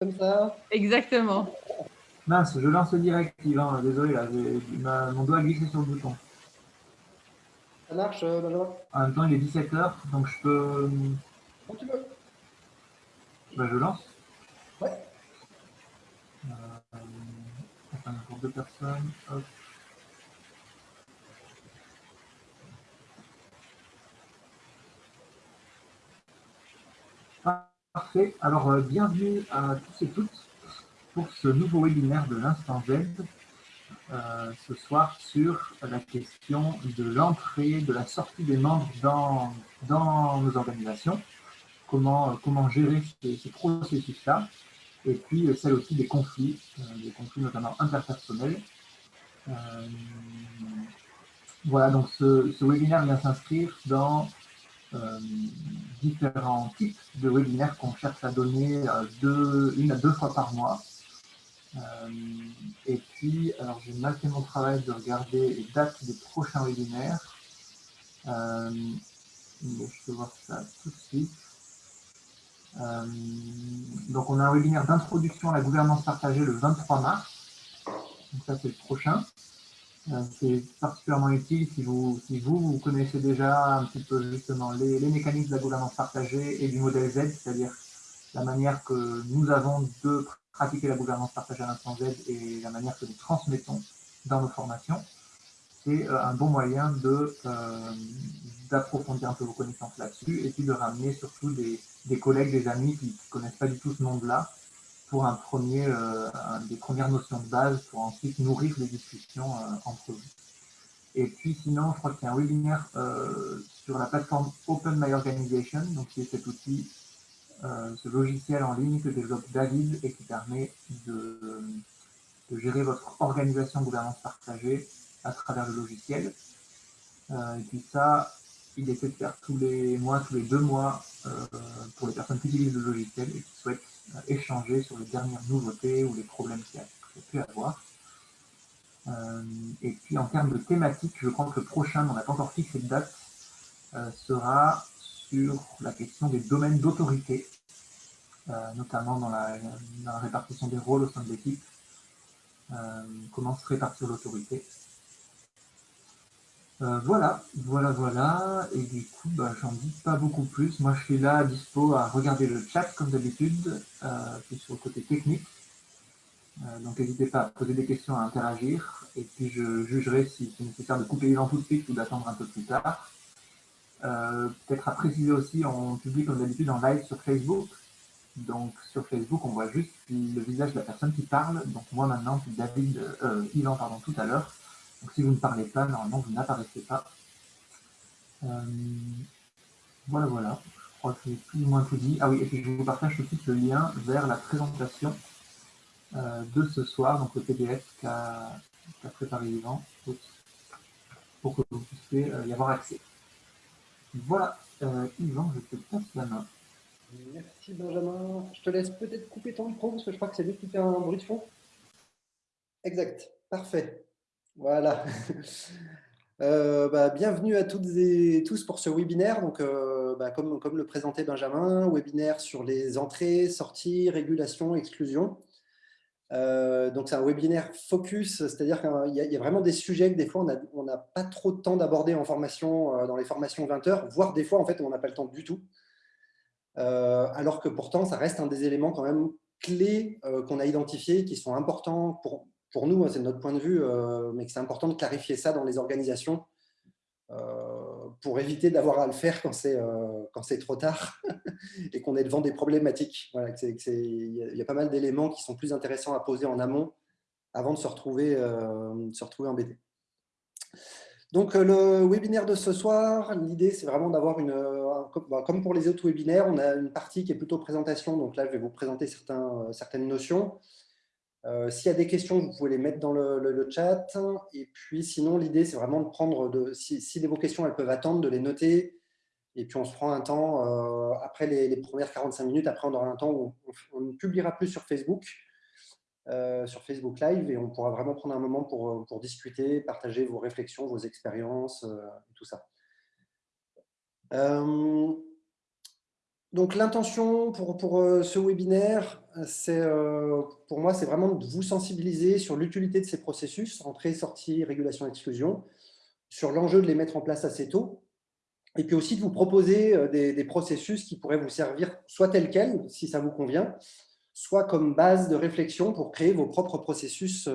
comme ça. Exactement. Mince, je lance direct, Yvan. Désolé, là, mon doigt a glissé sur le bouton. Ça marche, euh, Benjamin En même temps, il est 17h, donc je peux... Quand tu veux. Bah, je lance. Ouais. Euh, enfin, pour deux personnes. Hop. Parfait. Alors, euh, bienvenue à tous et toutes pour ce nouveau webinaire de l'Instant Z. Euh, ce soir sur la question de l'entrée, de la sortie des membres dans, dans nos organisations, comment, comment gérer ces, processus-là, et puis celle aussi des conflits, euh, des conflits notamment interpersonnels. voilà, donc ce, ce webinaire vient s'inscrire dans euh, différents types de webinaires qu'on cherche à donner euh, une à deux fois par mois. Euh, et puis, alors j'ai mal fait mon travail de regarder les dates des prochains webinaires. je peux voir ça tout de suite. donc, on a un webinaire d'introduction à la gouvernance partagée le 23 mars. Donc, ça, c'est le prochain. Euh, c'est particulièrement utile si vous, si vous, connaissez déjà un petit peu justement les, mécanismes de la gouvernance partagée et du modèle Z, c'est-à-dire la manière que nous avons de pratiquer la gouvernance partagée à l'instant Z et la manière que nous transmettons dans nos formations. C'est euh, un bon moyen euh, d'approfondir un peu vos connaissances là-dessus et puis de ramener surtout des, des collègues, des amis qui ne connaissent pas du tout ce monde-là pour un premier, euh, des premières notions de base pour ensuite nourrir les discussions euh, entre vous. Et puis sinon, je crois qu'il y a un webinaire euh, sur la plateforme Open My Organization, donc c'est cet outil, ce logiciel en ligne que développe David et qui permet de, de gérer votre organisation gouvernance partagée à travers le logiciel. et puis ça, il essaie de faire tous les mois, tous les deux mois, pour les personnes qui utilisent le logiciel et qui souhaitent échanger sur les dernières nouveautés ou les problèmes qu'il y a pu avoir. Euh, et puis en termes de thématique, je crois que le prochain, on n'a pas encore fixé de date, euh, sera sur la question des domaines d'autorité, euh, notamment dans la, répartition des rôles au sein de l'équipe, comment se répartir l'autorité. Euh, voilà, voilà, voilà. Et du coup, bah, j'en dis pas beaucoup plus. Moi, je suis là, dispo à regarder le chat, comme d'habitude, euh, puis sur le côté technique. Euh, donc, n'hésitez pas à poser des questions, à interagir. Et puis, je jugerai si c'est nécessaire de couper les tout de suite ou d'attendre un peu plus tard. Peut-être à préciser aussi, on publie comme d'habitude en live sur Facebook. Donc, sur Facebook, on voit juste le visage de la personne qui parle. Donc, moi maintenant, puis David, Yvan, pardon, tout à l'heure. Donc si vous ne parlez pas, normalement vous n'apparaissez pas. Euh, voilà, voilà. Je crois que j'ai plus ou moins tout dit. Ah oui, et puis je vous partage tout de suite le lien vers la présentation euh, de ce soir, donc le PDF qu'a préparé Yvan, pour que vous puissiez euh, y avoir accès. Voilà, Yvan, je te passe la main. Merci Benjamin. Je te laisse peut-être couper ton micro parce que je crois que c'est lui qui fait un bruit de fond. Exact, parfait. Voilà. Euh, bah, bienvenue à toutes et tous pour ce webinaire. Donc, euh, bah, comme, le présentait Benjamin, webinaire sur les entrées, sorties, régulation, exclusion. Euh, donc, c'est un webinaire focus, c'est-à-dire qu'il y, a vraiment des sujets que des fois, on n'a pas trop de temps d'aborder en formation, dans les formations 20 heures, voire des fois, en fait, on n'a pas le temps du tout. alors que pourtant, ça reste un des éléments quand même clés qu'on a identifiés, qui sont importants pour, pour nous, hein, c'est notre point de vue, euh, mais que c'est important de clarifier ça dans les organisations euh, pour éviter d'avoir à le faire quand c'est euh, trop tard et qu'on est devant des problématiques. Il y, a pas mal d'éléments qui sont plus intéressants à poser en amont avant de se retrouver, se retrouver embêté. Donc, le webinaire de ce soir, l'idée, c'est vraiment d'avoir une... Bah, comme pour les autres webinaires, on a une partie qui est plutôt présentation. Donc là, je vais vous présenter certaines notions. Euh, s'il y a des questions, vous pouvez les mettre dans le, chat. Et puis sinon, l'idée, c'est vraiment de prendre, de, si, vos questions, elles peuvent attendre, de les noter. Et puis on se prend un temps, euh, après les, premières 45 minutes, après on aura un temps où on, ne publiera plus sur Facebook, euh, sur Facebook Live, et on pourra vraiment prendre un moment pour discuter, partager vos réflexions, vos expériences, tout ça. Donc l'intention pour, euh, ce webinaire, c'est euh, pour moi, c'est vraiment de vous sensibiliser sur l'utilité de ces processus, entrée, sortie, régulation, exclusion, sur l'enjeu de les mettre en place assez tôt, et puis aussi de vous proposer euh, des, processus qui pourraient vous servir soit tel quel, si ça vous convient, soit comme base de réflexion pour créer vos propres processus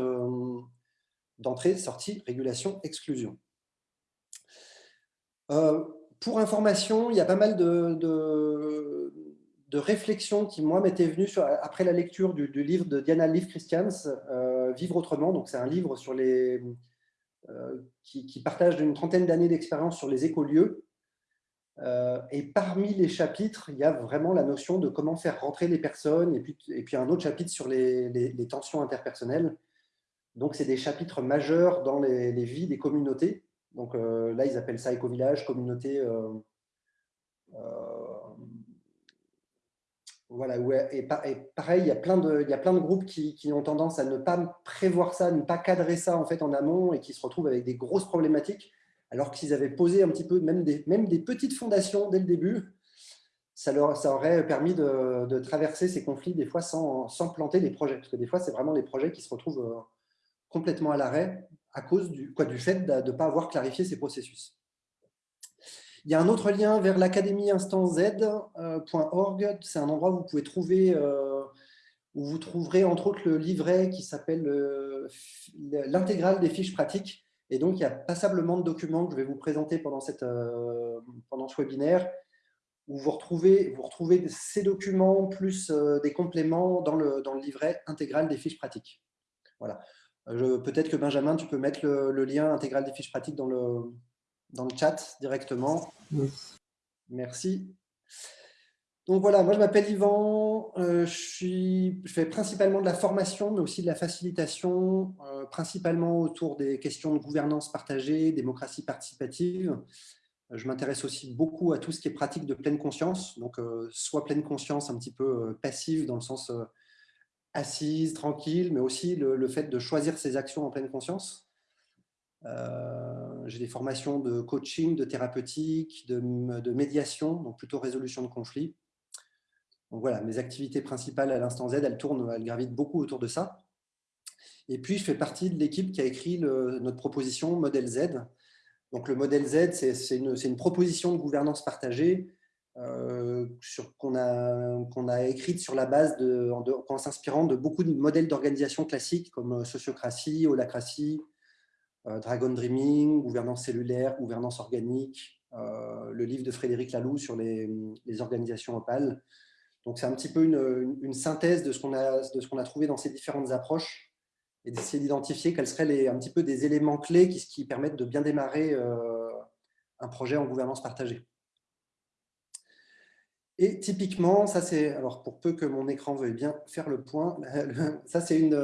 d'entrée, sortie, régulation, exclusion. Pour information, il y a pas mal de, réflexions qui, moi, m'étaient venues après la lecture du, livre de Diana Leaf Christians, euh, Vivre autrement. Donc, c'est un livre euh, qui, partage une trentaine d'années d'expérience sur les écolieux. Euh, et parmi les chapitres, il y a vraiment la notion de comment faire rentrer les personnes, et puis, un autre chapitre sur les, tensions interpersonnelles. Donc, c'est des chapitres majeurs dans les vies des communautés. Donc euh, là, ils appellent ça éco-village, communauté. Euh, euh, voilà, et, pareil, il y, a plein de, groupes qui, ont tendance à ne pas prévoir ça, ne pas cadrer ça en, fait, en amont et qui se retrouvent avec des grosses problématiques, alors que s'ils avaient posé un petit peu, même des, petites fondations dès le début, ça, leur, aurait permis de, traverser ces conflits des fois sans, sans, planter les projets. Parce que des fois, c'est vraiment des projets qui se retrouvent complètement à l'arrêt à cause du, quoi, du fait de ne pas avoir clarifié ces processus. Il y a un autre lien vers l'académie instanz.org. C'est un endroit où vous pouvez trouver, euh, où vous trouverez entre autres le livret qui s'appelle euh, l'intégrale des fiches pratiques. Et donc, il y a passablement de documents que je vais vous présenter pendant, cette, euh, pendant ce webinaire, où vous retrouvez, vous retrouvez ces documents plus des compléments dans le, dans le livret intégral des fiches pratiques. Voilà. Peut-être que Benjamin, tu peux mettre le, lien intégral des fiches pratiques dans le, dans le chat directement. Merci. Donc voilà, moi je m'appelle Yvan, euh, je, suis, je, fais principalement de la formation, mais aussi de la facilitation, euh, principalement autour des questions de gouvernance partagée, démocratie participative. Je m'intéresse aussi beaucoup à tout ce qui est pratique de pleine conscience, donc euh, soit pleine conscience un petit peu passive dans le sens assise, tranquille, mais aussi le, fait de choisir ses actions en pleine conscience. Euh, j'ai des formations de coaching, de thérapeutique, de, médiation, donc plutôt résolution de conflits. Donc voilà, mes activités principales à l'instant Z, elles tournent, elles gravitent beaucoup autour de ça. Et puis, je fais partie de l'équipe qui a écrit notre proposition Modèle Z. Donc, le Modèle Z, c'est une, proposition de gouvernance partagée qu'on a, qu'on a écrite sur la base en, s'inspirant de beaucoup de modèles d'organisation classiques comme euh, sociocratie, holacratie, euh, Dragon Dreaming, gouvernance cellulaire, gouvernance organique, le livre de Frédéric Laloux sur les, les organisations opales. Donc c'est un petit peu une, une, synthèse de ce qu'on a, de ce qu'on a trouvé dans ces différentes approches et d'essayer d'identifier quels seraient les, un petit peu des éléments clés qui, qui permettent de bien démarrer un projet en gouvernance partagée. Et typiquement, ça c'est, alors pour peu que mon écran veuille bien faire le point, ça c'est une,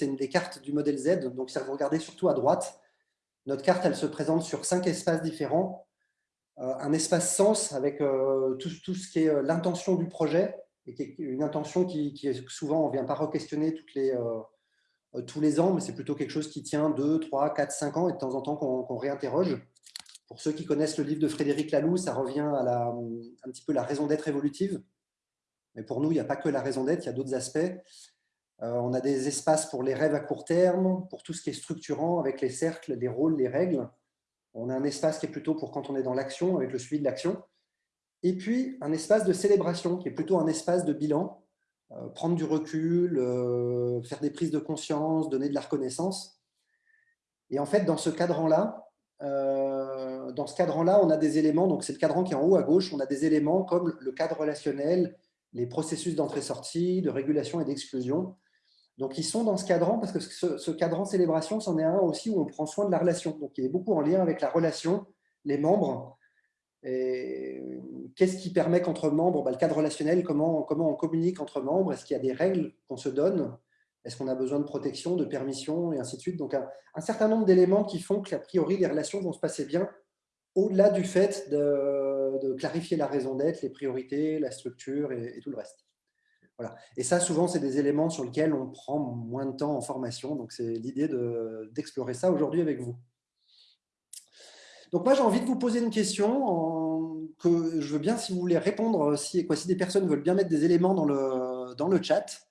une des cartes du modèle Z. Donc si vous regardez surtout à droite, notre carte elle se présente sur cinq espaces différents. Euh, un espace sens avec euh, tout, ce qui est euh, l'intention du projet, et qui une intention qui, est souvent, on ne vient pas re-questionner tous les ans, mais c'est plutôt quelque chose qui tient 2, 3, 4, 5 ans, et de temps en temps qu'on réinterroge. Pour ceux qui connaissent le livre de Frédéric Laloux, ça revient à un petit peu la raison d'être évolutive. Mais pour nous, il n'y a pas que la raison d'être, il y a d'autres aspects. Euh, on a des espaces pour les rêves à court terme, pour tout ce qui est structurant avec les cercles, les rôles, les règles. On a un espace qui est plutôt pour quand on est dans l'action, avec le suivi de l'action. Et puis, un espace de célébration, qui est plutôt un espace de bilan, euh, prendre du recul, euh, faire des prises de conscience, donner de la reconnaissance. Et en fait, dans ce cadran-là, euh, dans ce cadran-là, on a des éléments, donc c'est le cadran qui est en haut à gauche, on a des éléments comme le cadre relationnel, les processus d'entrée-sortie, de régulation et d'exclusion. Donc, ils sont dans ce cadran parce que ce, cadran célébration, c'en est un aussi où on prend soin de la relation. Donc, il est beaucoup en lien avec la relation, les membres. Qu'est-ce qui permet qu'entre membres, bah, le cadre relationnel, comment, comment on communique entre membres? Est-ce qu'il y a des règles qu'on se donne? Est-ce qu'on a besoin de protection, de permission, et ainsi de suite Donc, un, certain nombre d'éléments qui font qu'a priori, les relations vont se passer bien, au-delà du fait de, clarifier la raison d'être, les priorités, la structure et, tout le reste. Voilà. Et ça, souvent, c'est des éléments sur lesquels on prend moins de temps en formation. Donc, c'est l'idée d'explorer ça aujourd'hui avec vous. Donc moi, j'ai envie de vous poser une question que je veux bien, si vous voulez répondre, si, quoi, si des personnes veulent bien mettre des éléments dans le, dans le chat.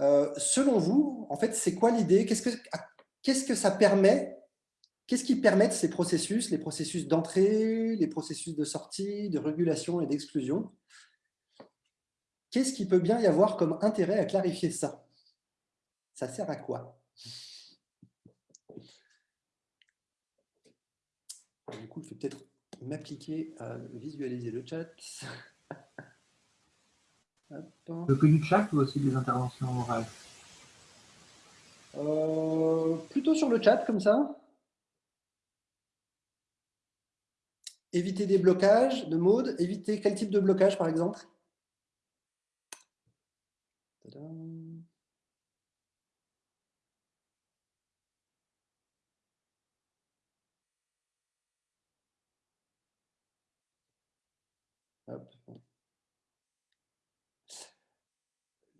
Euh, selon vous, en fait, c'est quoi l'idée? Qu'est-ce que ça permet? Qu'est-ce qui permet ces processus, les processus d'entrée, les processus de sortie, de régulation et d'exclusion? Qu'est-ce qui peut bien y avoir comme intérêt à clarifier ça? Ça sert à quoi? Du coup, je vais peut-être m'appliquer à visualiser le chat. Du chat ou aussi des interventions orales euh, Plutôt sur le chat, comme ça. Éviter des blocages de mode. Éviter quel type de blocage, par exemple?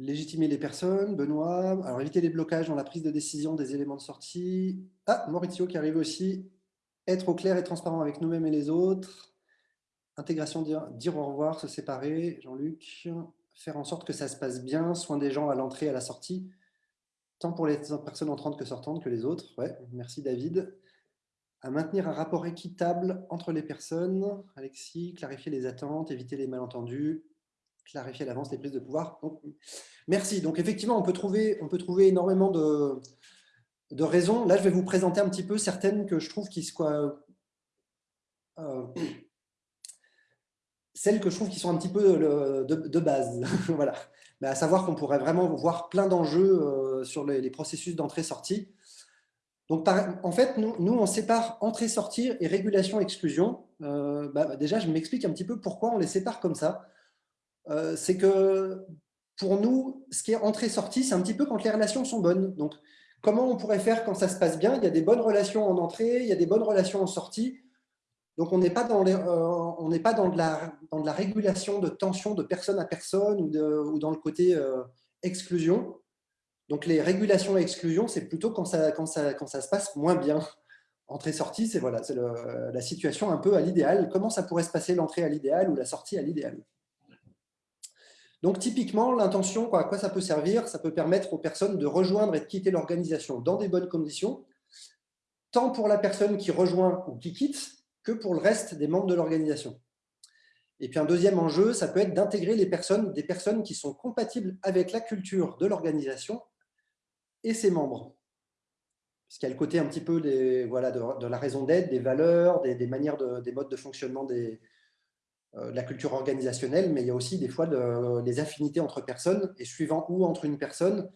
Légitimer les personnes, Benoît. Alors, éviter les blocages dans la prise de décision des éléments de sortie. Ah, Maurizio qui arrive aussi. Être au clair et transparent avec nous-mêmes et les autres. Intégration, dire, au revoir, se séparer. Jean-Luc. Faire en sorte que ça se passe bien. Soin des gens à l'entrée et à la sortie. Tant pour les personnes entrantes que sortantes que les autres. Ouais, merci David. À maintenir un rapport équitable entre les personnes. Alexis, clarifier les attentes, éviter les malentendus clarifier à l'avance les prises de pouvoir. merci. Donc, effectivement, on peut trouver, on peut trouver énormément de, de raisons. Là, je vais vous présenter un petit peu certaines que je trouve qui soient... Euh, celles que je trouve qui sont un petit peu de, base. voilà. Mais à savoir qu'on pourrait vraiment voir plein d'enjeux euh, sur les, processus d'entrée-sortie. Donc, en fait, nous, nous on sépare entrée-sortie et régulation-exclusion. Euh, bah, déjà, je m'explique un petit peu pourquoi on les sépare comme ça. Euh, c'est que pour nous, ce qui est entrée-sortie, c'est un petit peu quand les relations sont bonnes. Donc, comment on pourrait faire quand ça se passe bien? Il y a des bonnes relations en entrée, il y a des bonnes relations en sortie. Donc, on n'est pas, dans, euh, de la, régulation de tension de personne à personne ou, dans le côté euh, exclusion. Donc, les régulations et exclusions, c'est plutôt quand ça se passe moins bien. Entrée-sortie, c'est voilà, la situation un peu à l'idéal. Comment ça pourrait se passer l'entrée à l'idéal ou la sortie à l'idéal? Donc, typiquement, l'intention, à quoi ça peut servir Ça peut permettre aux personnes de rejoindre et de quitter l'organisation dans des bonnes conditions, tant pour la personne qui rejoint ou qui quitte, que pour le reste des membres de l'organisation. Et puis un deuxième enjeu, ça peut être d'intégrer les personnes, des personnes qui sont compatibles avec la culture de l'organisation et ses membres. Parce qu'il a le côté un petit peu voilà, de, la raison d'être, des valeurs, des, manières, des modes de fonctionnement des, euh, la culture organisationnelle, mais il y a aussi des fois des affinités entre personnes, et suivant où entre une personne,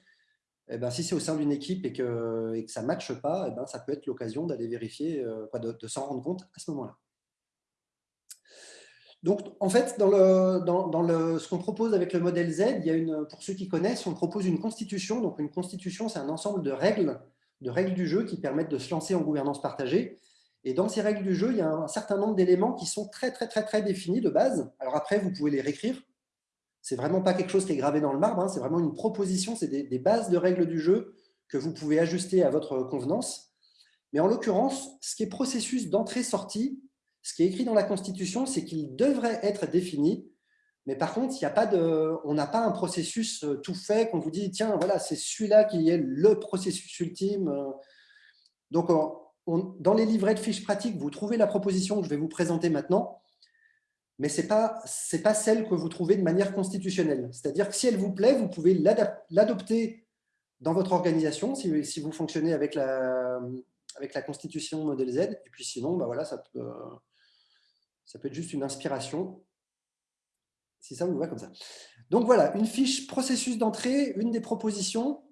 eh ben, si c'est au sein d'une équipe et que, et que ça ne matche pas, eh ben, ça peut être l'occasion d'aller vérifier, euh, de, s'en rendre compte à ce moment-là. Donc, en fait, dans, le, dans, le, ce qu'on propose avec le modèle Z, il y a une, pour ceux qui connaissent, on propose une constitution. Donc, une constitution, c'est un ensemble de règles, de règles du jeu qui permettent de se lancer en gouvernance partagée. Et dans ces règles du jeu, il y a un certain nombre d'éléments qui sont très, très, très, très définis de base. Alors après, vous pouvez les réécrire. C'est vraiment pas quelque chose qui est gravé dans le marbre. Hein. C'est vraiment une proposition. C'est des, bases de règles du jeu que vous pouvez ajuster à votre convenance. Mais en l'occurrence, ce qui est processus d'entrée-sortie, ce qui est écrit dans la Constitution, c'est qu'il devrait être défini. Mais par contre, il y a pas de, on n'a pas un processus euh, tout fait qu'on vous dit, tiens, voilà, c'est celui-là qui est le processus ultime. Donc, dans les livrets de fiches pratiques, vous trouvez la proposition que je vais vous présenter maintenant, mais ce n'est pas, pas celle que vous trouvez de manière constitutionnelle. C'est-à-dire que si elle vous plaît, vous pouvez l'adopter dans votre organisation, si, vous fonctionnez avec la, avec la constitution modèle Z, et puis sinon, bah voilà, ça, peut, ça peut être juste une inspiration, si ça vous va comme ça. Donc voilà, une fiche processus d'entrée, une des propositions,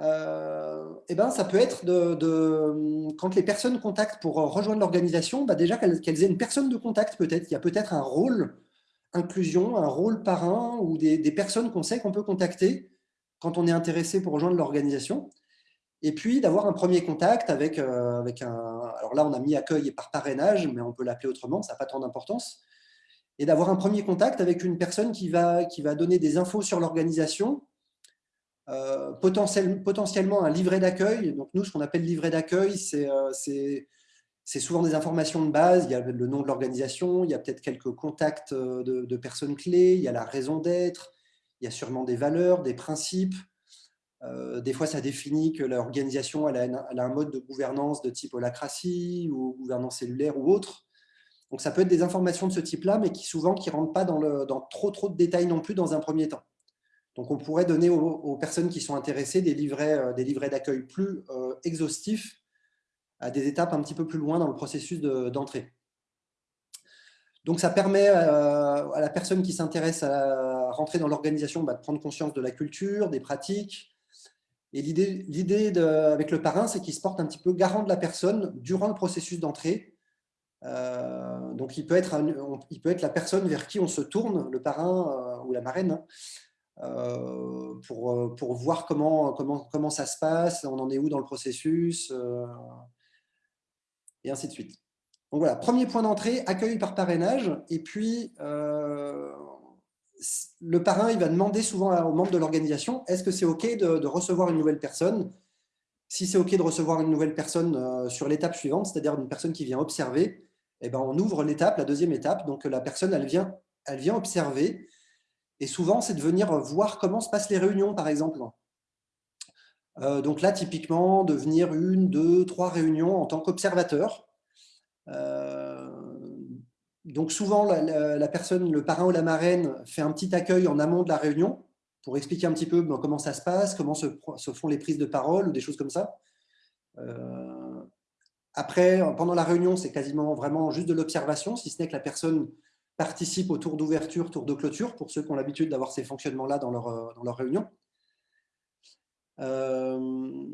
euh, eh ben, ça peut être de, quand les personnes contactent pour rejoindre l'organisation, bah déjà qu'elles aient une personne de contact peut-être. Il y a peut-être un rôle inclusion, un rôle parrain ou des, personnes qu'on sait qu'on peut contacter quand on est intéressé pour rejoindre l'organisation. Et puis d'avoir un premier contact avec, euh, avec un... Alors là, on a mis accueil et par parrainage, mais on peut l'appeler autrement, ça n'a pas tant d'importance. Et d'avoir un premier contact avec une personne qui va, qui va donner des infos sur l'organisation, euh, potentiellement un livret d'accueil. Donc nous, ce qu'on appelle livret d'accueil, c'est euh, c'est souvent des informations de base, il y a le nom de l'organisation, il y a peut-être quelques contacts de, personnes clés, il y a la raison d'être, il y a sûrement des valeurs, des principes. des fois, ça définit que l'organisation a, un mode de gouvernance de type holacratie ou gouvernance cellulaire ou autre. Donc, ça peut être des informations de ce type-là, mais qui souvent qui rentrent pas dans, dans, trop, trop de détails non plus dans un premier temps. Donc, on pourrait donner aux, personnes qui sont intéressées des livrets euh, d'accueil plus euh, exhaustifs à des étapes un petit peu plus loin dans le processus d'entrée. Donc, ça permet euh, à la personne qui s'intéresse à rentrer dans l'organisation bah, de prendre conscience de la culture, des pratiques. Et l'idée avec le parrain, c'est qu'il se porte un petit peu garant de la personne durant le processus d'entrée donc, il peut, être la personne vers qui on se tourne, le parrain ou la marraine, hein, pour, pour voir comment, comment, comment ça se passe, on en est où dans le processus, et ainsi de suite. Donc voilà, premier point d'entrée, accueil par parrainage. Et puis, le parrain, il va demander souvent aux membres de l'organisation, est-ce que c'est OK de, de, recevoir une nouvelle personne? Si c'est OK de recevoir une nouvelle personne sur l'étape suivante, c'est-à-dire une personne qui vient observer, eh ben, on ouvre l'étape, la deuxième étape. Donc, la personne, elle vient, elle vient observer. Et souvent, c'est de venir voir comment se passent les réunions, par exemple. Euh, donc là, typiquement, de venir une, deux, trois réunions en tant qu'observateur. Euh, donc souvent, la, personne, le parrain ou la marraine, fait un petit accueil en amont de la réunion pour expliquer un petit peu ben, comment ça se passe, comment se, font les prises de parole ou des choses comme ça. Euh, après, pendant la réunion, c'est quasiment vraiment juste de l'observation, si ce n'est que la personne participe au tour d'ouverture, tour de clôture, pour ceux qui ont l'habitude d'avoir ces fonctionnements-là dans leur, euh, dans leur réunion. Euh,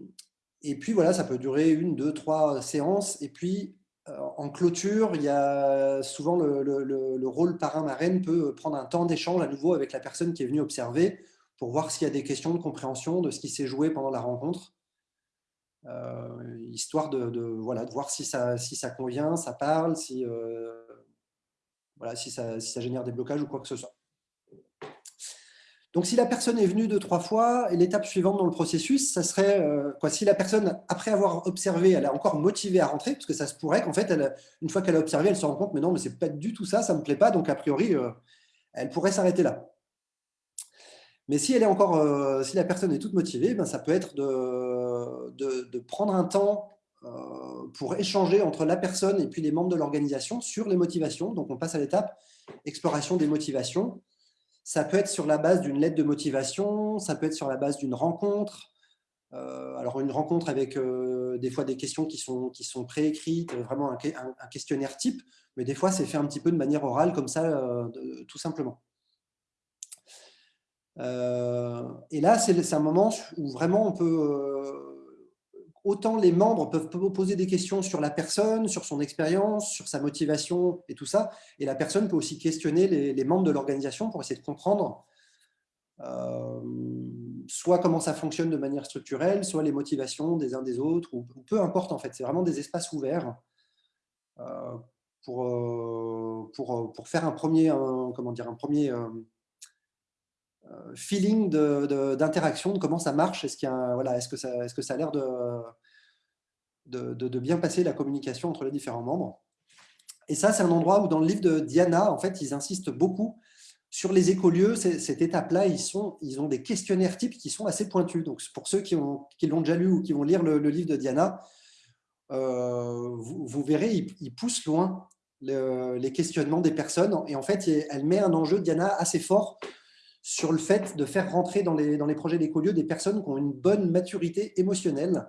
et puis voilà, ça peut durer une, deux, trois séances. Et puis, euh, en clôture, il y a souvent le, le rôle parrain-marraine peut prendre un temps d'échange à nouveau avec la personne qui est venue observer pour voir s'il y a des questions de compréhension de ce qui s'est joué pendant la rencontre. Histoire de, voilà, de voir si ça, si ça convient, ça parle, si, voilà, si, ça, génère des blocages ou quoi que ce soit. Donc, si la personne est venue deux, trois fois, l'étape suivante dans le processus, ça serait, euh, quoi, si la personne, après avoir observé, elle est encore motivée à rentrer, parce que ça se pourrait qu'en fait, une fois qu'elle a observé, elle se rend compte, mais non, mais c'est pas du tout ça, ça me plaît pas, donc a priori, elle pourrait s'arrêter là. Mais si, elle est encore, euh, si la personne est toute motivée, ben, ça peut être de, prendre un temps euh, pour échanger entre la personne et puis les membres de l'organisation sur les motivations. Donc, on passe à l'étape exploration des motivations. Ça peut être sur la base d'une lettre de motivation, ça peut être sur la base d'une rencontre. Euh, alors, une rencontre avec des fois des questions qui sont, qui sont préécrites, vraiment un, questionnaire type, mais des fois, c'est fait un petit peu de manière orale, comme ça, tout simplement. Euh, et là, c'est un moment où vraiment on peut euh, autant les membres peuvent poser des questions sur la personne, sur son expérience, sur sa motivation et tout ça, et la personne peut aussi questionner les, membres de l'organisation pour essayer de comprendre euh, soit comment ça fonctionne de manière structurelle, soit les motivations des uns des autres, ou, peu importe en fait, c'est vraiment des espaces ouverts pour, pour, pour, faire un premier, comment dire, un premier euh, feeling d'interaction, de, comment ça marche, est-ce voilà, est que ça, est que ça a l'air de, de, bien passer la communication entre les différents membres? Et ça, c'est un endroit où dans le livre de Diana, en fait, ils insistent beaucoup sur les écolieux, cette étape-là, ils, ils ont des questionnaires types qui sont assez pointus. Donc, pour ceux qui l'ont déjà lu ou qui vont lire le, livre de Diana, euh, vous, verrez, ils, poussent loin les questionnements des personnes. Et en fait, elle met un enjeu, Diana, assez fort sur le fait de faire rentrer dans les, projets d'écolieux des personnes qui ont une bonne maturité émotionnelle.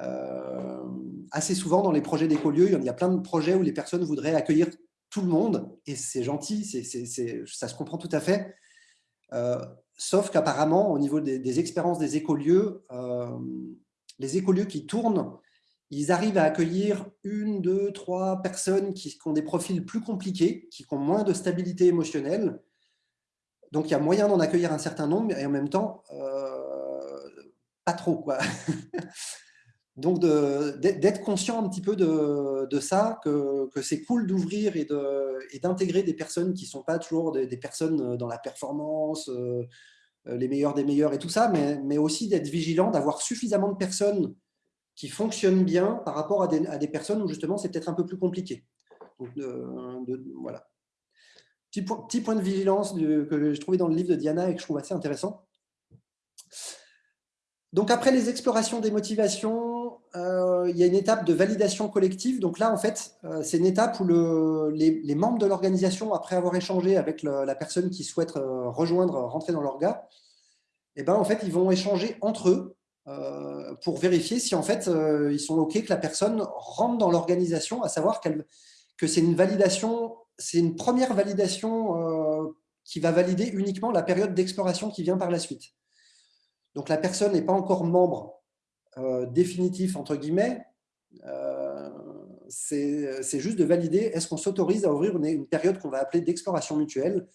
Euh, assez souvent, dans les projets d'écolieux, il y a plein de projets où les personnes voudraient accueillir tout le monde, et c'est gentil, ça se comprend tout à fait. Euh, sauf qu'apparemment, au niveau des, expériences des écolieux, euh, les écolieux qui tournent, ils arrivent à accueillir une, deux, trois personnes qui ont des profils plus compliqués, qui ont moins de stabilité émotionnelle, donc, il y a moyen d'en accueillir un certain nombre, et en même temps, euh, pas trop. Quoi. Donc, d'être conscient un petit peu de, ça, que, c'est cool d'ouvrir et d'intégrer des personnes qui ne sont pas toujours des, personnes dans la performance, euh, les meilleurs des meilleurs et tout ça, mais, aussi d'être vigilant, d'avoir suffisamment de personnes qui fonctionne bien par rapport à des, personnes où justement c'est peut-être un peu plus compliqué. voilà. Petit point, de vigilance que j'ai trouvé dans le livre de Diana et que je trouve assez intéressant. Donc après les explorations des motivations, euh, il y a une étape de validation collective. Donc là, en fait, euh, c'est une étape où les, membres de l'organisation, après avoir échangé avec la personne qui souhaite euh, rejoindre, rentrer dans l'orga, eh ben, en fait, ils vont échanger entre eux pour vérifier si en fait ils sont OK que la personne rentre dans l'organisation, à savoir que c'est une validation, c'est une première validation qui va valider uniquement la période d'exploration qui vient par la suite. Donc la personne n'est pas encore membre euh, définitif, entre guillemets, euh, c'est juste de valider est-ce qu'on s'autorise à ouvrir une, période qu'on va appeler d'exploration mutuelle?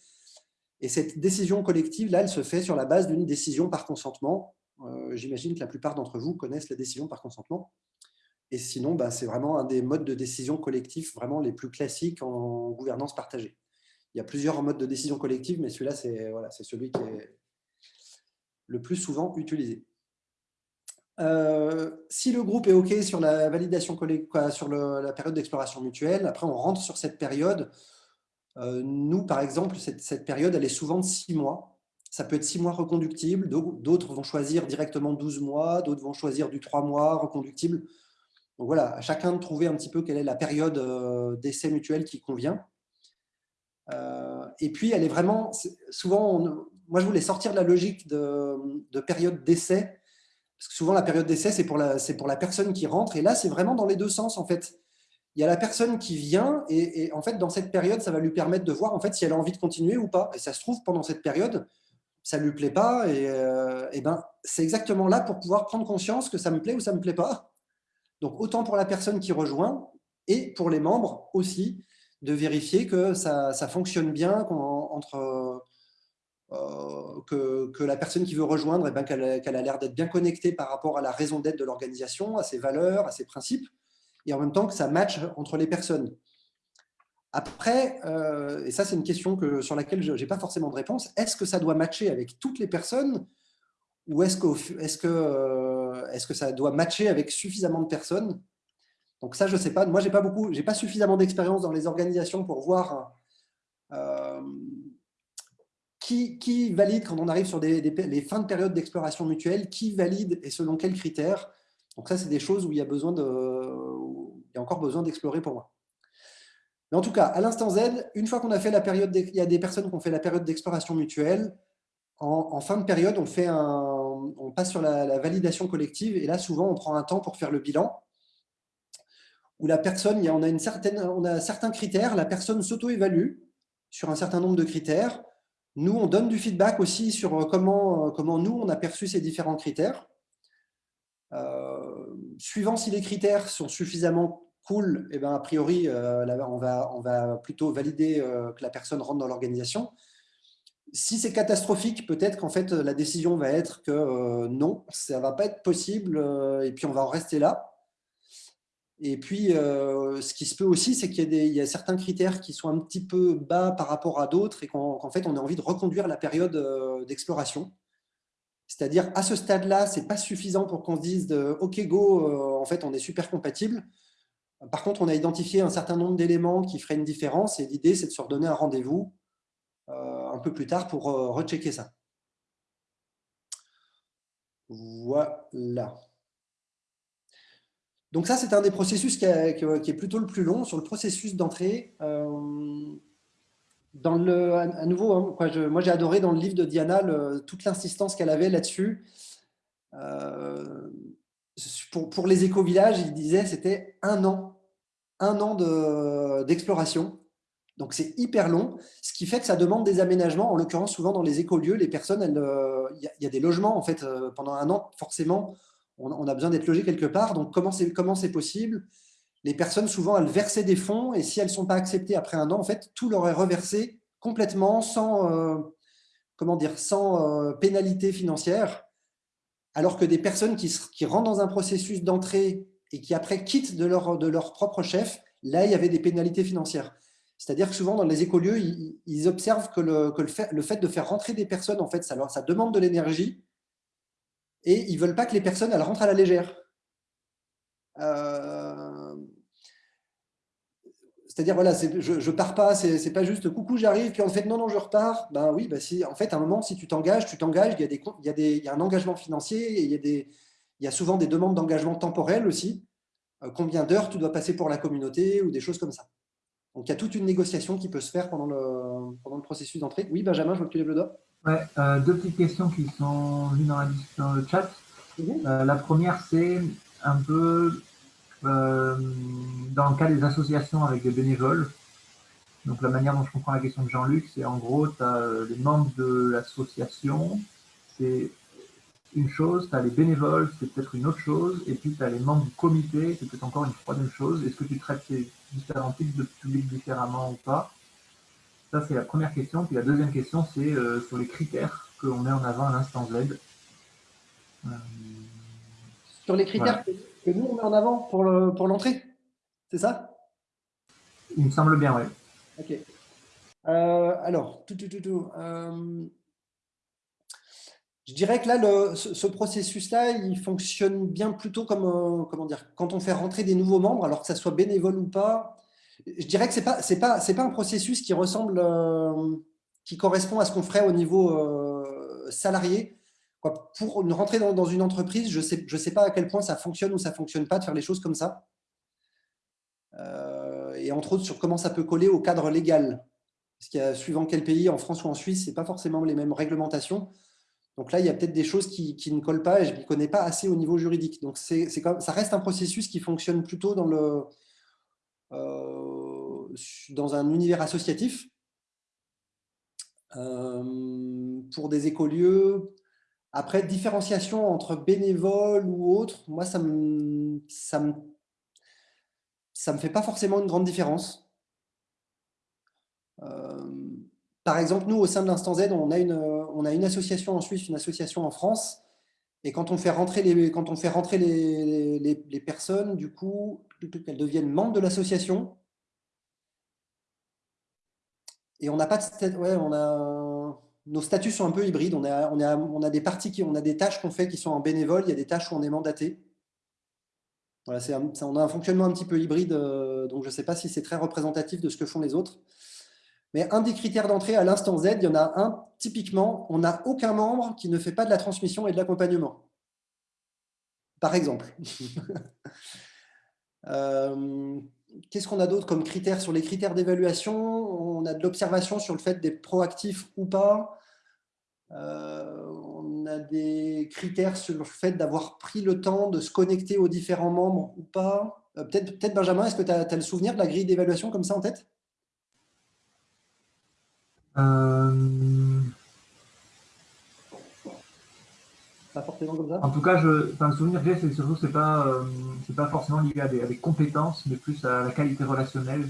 Et cette décision collective, là, elle se fait sur la base d'une décision par consentement. Euh, j'imagine que la plupart d'entre vous connaissent la décision par consentement. Et sinon, bah, c'est vraiment un des modes de décision collectif vraiment les plus classiques en gouvernance partagée. Il y a plusieurs modes de décision collective, mais celui-là, c'est celui qui est le plus souvent utilisé. Euh, si le groupe est OK sur la validation sur la période d'exploration mutuelle, après on rentre sur cette période. Euh, nous, par exemple, cette, période, elle est souvent de six mois. Ça peut être six mois reconductibles, d'autres vont choisir directement 12 mois, d'autres vont choisir du 3 mois reconductible. Donc voilà, à chacun de trouver un petit peu quelle est la période euh, d'essai mutuel qui convient. et puis, elle est vraiment, souvent, moi je voulais sortir de la logique de, de période d'essai, parce que souvent, la période d'essai, c'est pour, la, pour la personne qui rentre. Et là, c'est vraiment dans les deux sens, en fait. Il y a la personne qui vient et, en fait, dans cette période, ça va lui permettre de voir en fait, si elle a envie de continuer ou pas. Et ça se trouve, pendant cette période, ça ne lui plaît pas. Et, euh, ben, c'est exactement là pour pouvoir prendre conscience que ça me plaît ou ça ne me plaît pas. Donc, autant pour la personne qui rejoint et pour les membres aussi, de vérifier que ça, fonctionne bien euh, que, la personne qui veut rejoindre, eh ben, qu'elle a l'air d'être bien connectée par rapport à la raison d'être de l'organisation, à ses valeurs, à ses principes, et en même temps que ça matche entre les personnes. Après, euh, et ça c'est une question que, sur laquelle je n'ai pas forcément de réponse, est-ce que ça doit matcher avec toutes les personnes ou est-ce que, est -ce que, euh, est -ce que ça doit matcher avec suffisamment de personnes? Donc ça, je ne sais pas. Moi, je n'ai pas, suffisamment d'expérience dans les organisations pour voir qui, valide quand on arrive sur les fins de période d'exploration mutuelle Qui valide et selon quels critères Donc ça, c'est des choses où il y a, besoin de, il y a encore besoin d'explorer pour moi. Mais en tout cas, à l'instant Z, une fois qu'on a fait la période, il y a des personnes qui ont fait la période d'exploration mutuelle. En, fin de période, on, fait un, on passe sur la, validation collective et là, souvent, on prend un temps pour faire le bilan où la personne, on a, une certaine, on a certains critères, la personne s'auto-évalue sur un certain nombre de critères. Nous, on donne du feedback aussi sur euh, comment, euh, comment nous, on a perçu ces différents critères. Euh, suivant si les critères sont suffisamment cool, et eh ben, a priori, on, va, on va plutôt valider que la personne rentre dans l'organisation. Si c'est catastrophique, peut-être qu'en fait, la décision va être que non, ça ne va pas être possible, et puis on va en rester là. Et puis, euh, ce qui se peut aussi, c'est qu'il y, a certains critères qui sont un petit peu bas par rapport à d'autres et qu'en fait, on a envie de reconduire la période euh, d'exploration. C'est-à-dire, à ce stade-là, ce n'est pas suffisant pour qu'on se dise OK, go, euh, en fait, on est super compatible. Par contre, on a identifié un certain nombre d'éléments qui feraient une différence et l'idée, c'est de se redonner un rendez-vous un peu plus tard pour rechecker ça. Voilà. Donc ça, c'est un des processus qui, est plutôt le plus long sur le processus d'entrée. Euh, dans à nouveau, hein, moi j'ai adoré dans le livre de Diana toute l'insistance qu'elle avait là-dessus. Euh, pour, les éco-villages, il disait c'était un an, un an d'exploration. Donc c'est hyper long, ce qui fait que ça demande des aménagements. En l'occurrence, souvent dans les écolieux, les personnes, euh, il y, a des logements en fait pendant un an. Forcément, on, a besoin d'être logé quelque part. Donc, comment c'est possible? Les personnes, souvent, elles versaient des fonds et si elles ne sont pas acceptées après un an, en fait, tout leur est reversé complètement sans, euh, comment dire, sans euh, pénalité financière. Alors que des personnes qui, rentrent dans un processus d'entrée et qui après quittent de leur, de leur propre chef, là, il y avait des pénalités financières. C'est-à-dire que souvent, dans les écolieux, ils, observent que, le, fait, de faire rentrer des personnes, en fait, ça, ça demande de l'énergie et ils ne veulent pas que les personnes elles rentrent à la légère. c'est-à-dire, voilà, je ne pars pas, c'est pas juste coucou, j'arrive, puis en fait, non, non, je repars. Ben oui, ben en fait, à un moment, si tu t'engages, tu t'engages, il, y a un engagement financier, et il y a, des, il y a souvent des demandes d'engagement temporel aussi. Euh, combien d'heures tu dois passer pour la communauté ou des choses comme ça. Donc, il y a toute une négociation qui peut se faire pendant le, pendant le processus d'entrée. Oui, Benjamin, je vois que tu lèves le doigt. Ouais, euh, deux petites questions qui sont venues dans, dans le chat. Mhm. Euh, la première, c'est un peu euh, dans le cas des associations avec des bénévoles, donc la manière dont je comprends la question de Jean-Luc, c'est en gros, tu as les membres de l'association, c'est une chose, tu as les bénévoles, c'est peut-être une autre chose, et puis tu as les membres du comité, c'est peut-être encore une troisième chose. Est-ce que tu traites ces différents types de publics différemment ou pas? Ça, c'est la première question. Puis la deuxième question, c'est euh, sur les critères que l'on met en avant à l'instant Z. sur les critères que nous, on met en avant pour l'entrée. Le, pour C'est ça? Il me semble bien, oui. Ok. Euh, alors, tout, tout, tout, euh, je dirais que là, ce, processus-là, il fonctionne bien plutôt comme, euh, comment dire, quand on fait rentrer des nouveaux membres, alors que ça soit bénévole ou pas. Je dirais que ce n'est pas, pas, pas un processus qui ressemble, qui correspond à ce qu'on ferait au niveau salarié pour rentrer dans, une entreprise, je ne sais, je sais pas à quel point ça fonctionne ou ça ne fonctionne pas de faire les choses comme ça. Euh, et entre autres, sur comment ça peut coller au cadre légal. Parce qu'il y a, suivant quel pays, en France ou en Suisse, ce n'est pas forcément les mêmes réglementations. Donc là, il y a peut-être des choses qui, ne collent pas et je ne connais pas assez au niveau juridique. Donc ça reste un processus qui fonctionne plutôt dans, le, euh, dans un univers associatif. Euh, pour des écolieux, après, différenciation entre bénévoles ou autres, moi, ça me, ça me, ça me fait pas forcément une grande différence. Euh, par exemple, nous, au sein de l'Instant Z, on a, une, on a une association en Suisse, une association en France. Et quand on fait rentrer les, personnes, du coup, elles deviennent membres de l'association. Et on n'a pas de... Ouais, on a nos statuts sont un peu hybrides. On a des parties qui, on a des tâches qu'on fait qui sont en bénévole. Il y a des tâches où on est mandaté. Voilà, on a un fonctionnement un petit peu hybride, euh, donc je ne sais pas si c'est très représentatif de ce que font les autres. Mais un des critères d'entrée à l'instant Z, il y en a un, typiquement, on n'a aucun membre qui ne fait pas de la transmission et de l'accompagnement. Par exemple. euh, qu'est-ce qu'on a d'autre comme critères? Sur les critères d'évaluation On a de l'observation sur le fait d'être proactif ou pas. Euh, on a des critères sur le fait d'avoir pris le temps de se connecter aux différents membres ou pas. Euh, peut-être, peut Benjamin, est-ce que tu as, le souvenir de la grille d'évaluation comme ça en tête? Euh, En tout cas, je, le souvenir que j'ai, c'est surtout c'est pas, euh, pas forcément lié à des, compétences, mais plus à la qualité relationnelle.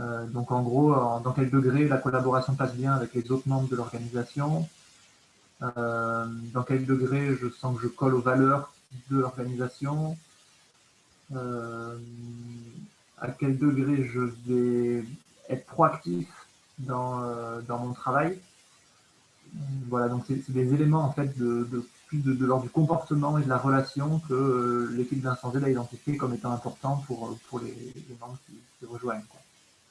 Euh, donc en gros, dans quel degré la collaboration passe bien avec les autres membres de l'organisation, euh, dans quel degré je sens que je colle aux valeurs de l'organisation, à quel degré je vais être proactif dans, dans mon travail. Voilà, donc c'est des éléments en fait de, plus de, l'ordre du comportement et de la relation que euh, l'équipe d'Incendie a identifié comme étant important pour, euh, pour les, membres qui, rejoignent.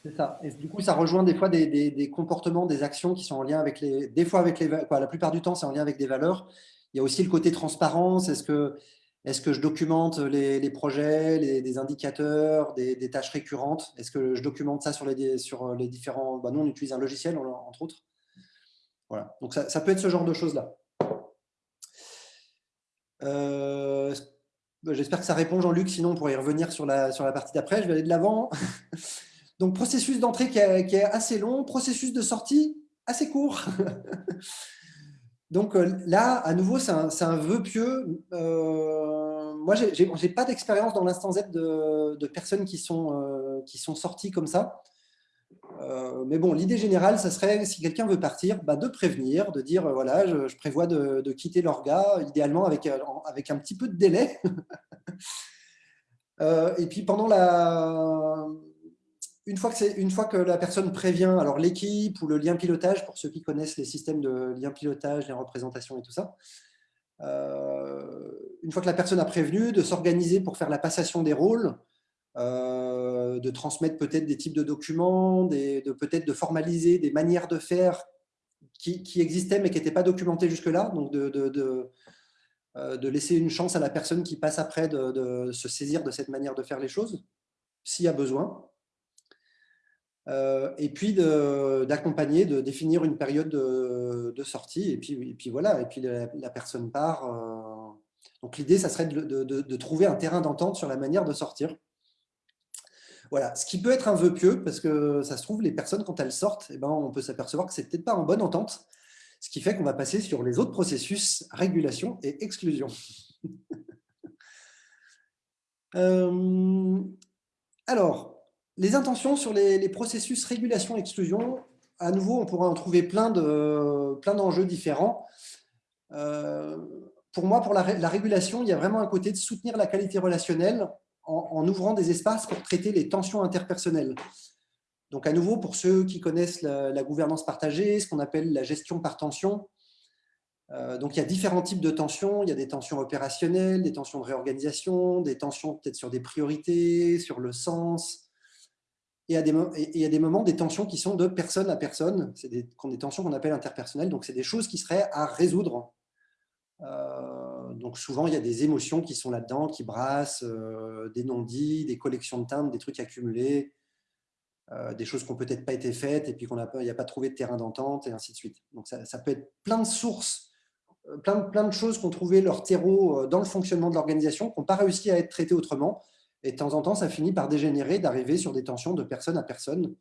C'est ça. Et du coup, ça rejoint des fois des, comportements, des actions qui sont en lien avec les. Des fois, avec les. La plupart du temps, c'est en lien avec des valeurs. Il y a aussi le côté transparence. Est-ce que, est -ce que je documente les, projets, les, indicateurs, des, tâches récurrentes? Est-ce que je documente ça sur les, les différents. Bah, nous, on utilise un logiciel, entre autres. Voilà. Donc, ça, ça peut être ce genre de choses-là. Euh, bah, j'espère que ça répond, Jean-Luc. Sinon, on pourrait y revenir sur la, sur la partie d'après. Je vais aller de l'avant. Donc, processus d'entrée qui, est assez long, processus de sortie assez court. Donc euh, là, à nouveau, c'est un, vœu pieux. Euh, moi, je n'ai pas d'expérience dans l'instant Z de, de, personnes qui sont, qui sont sorties comme ça. Euh, mais bon, l'idée générale, ça serait, si quelqu'un veut partir, bah, de prévenir, de dire, euh, voilà, je, prévois de, quitter l'orga, idéalement avec, euh, avec un petit peu de délai. et puis, pendant la... Une fois, que une fois que la personne prévient, alors l'équipe ou le lien pilotage, pour ceux qui connaissent les systèmes de lien pilotage, les représentations et tout ça, une fois que la personne a prévenu, de s'organiser pour faire la passation des rôles, de transmettre peut-être des types de documents, de peut-être de formaliser des manières de faire qui, existaient mais qui n'étaient pas documentées jusque-là, donc de, de, laisser une chance à la personne qui passe après de, se saisir de cette manière de faire les choses, s'il y a besoin. Et puis d'accompagner, de, définir une période de, sortie, et puis, et puis voilà, et puis la, personne part. donc l'idée, ça serait de, trouver un terrain d'entente sur la manière de sortir. Voilà, ce qui peut être un vœu pieux, parce que ça se trouve, les personnes, quand elles sortent, eh ben, on peut s'apercevoir que c'est peut-être pas en bonne entente, ce qui fait qu'on va passer sur les autres processus, régulation et exclusion. Euh, alors, les intentions sur les, processus régulation-exclusion, à nouveau, on pourra en trouver plein d'enjeux plein différents. Euh, pour moi, pour la, régulation, il y a vraiment un côté de soutenir la qualité relationnelle en, ouvrant des espaces pour traiter les tensions interpersonnelles. Donc à nouveau, pour ceux qui connaissent la, gouvernance partagée, ce qu'on appelle la gestion par tension, euh, donc il y a différents types de tensions, il y a des tensions opérationnelles, des tensions de réorganisation, des tensions peut-être sur des priorités, sur le sens, et il y a des moments, des tensions qui sont de personne à personne, c'est des, des tensions qu'on appelle interpersonnelles, donc c'est des choses qui seraient à résoudre euh, donc souvent, il y a des émotions qui sont là-dedans, qui brassent, euh, des non-dits, des collections de timbres, des trucs accumulés, euh, des choses qui n'ont peut-être pas été faites et puis qu'on n'y a, pas trouvé de terrain d'entente et ainsi de suite. Donc ça, peut être plein de sources, plein, plein de choses qui ont trouvé leur terreau dans le fonctionnement de l'organisation, qui n'ont pas réussi à être traitées autrement. Et de temps en temps, ça finit par dégénérer, d'arriver sur des tensions de personne à personne,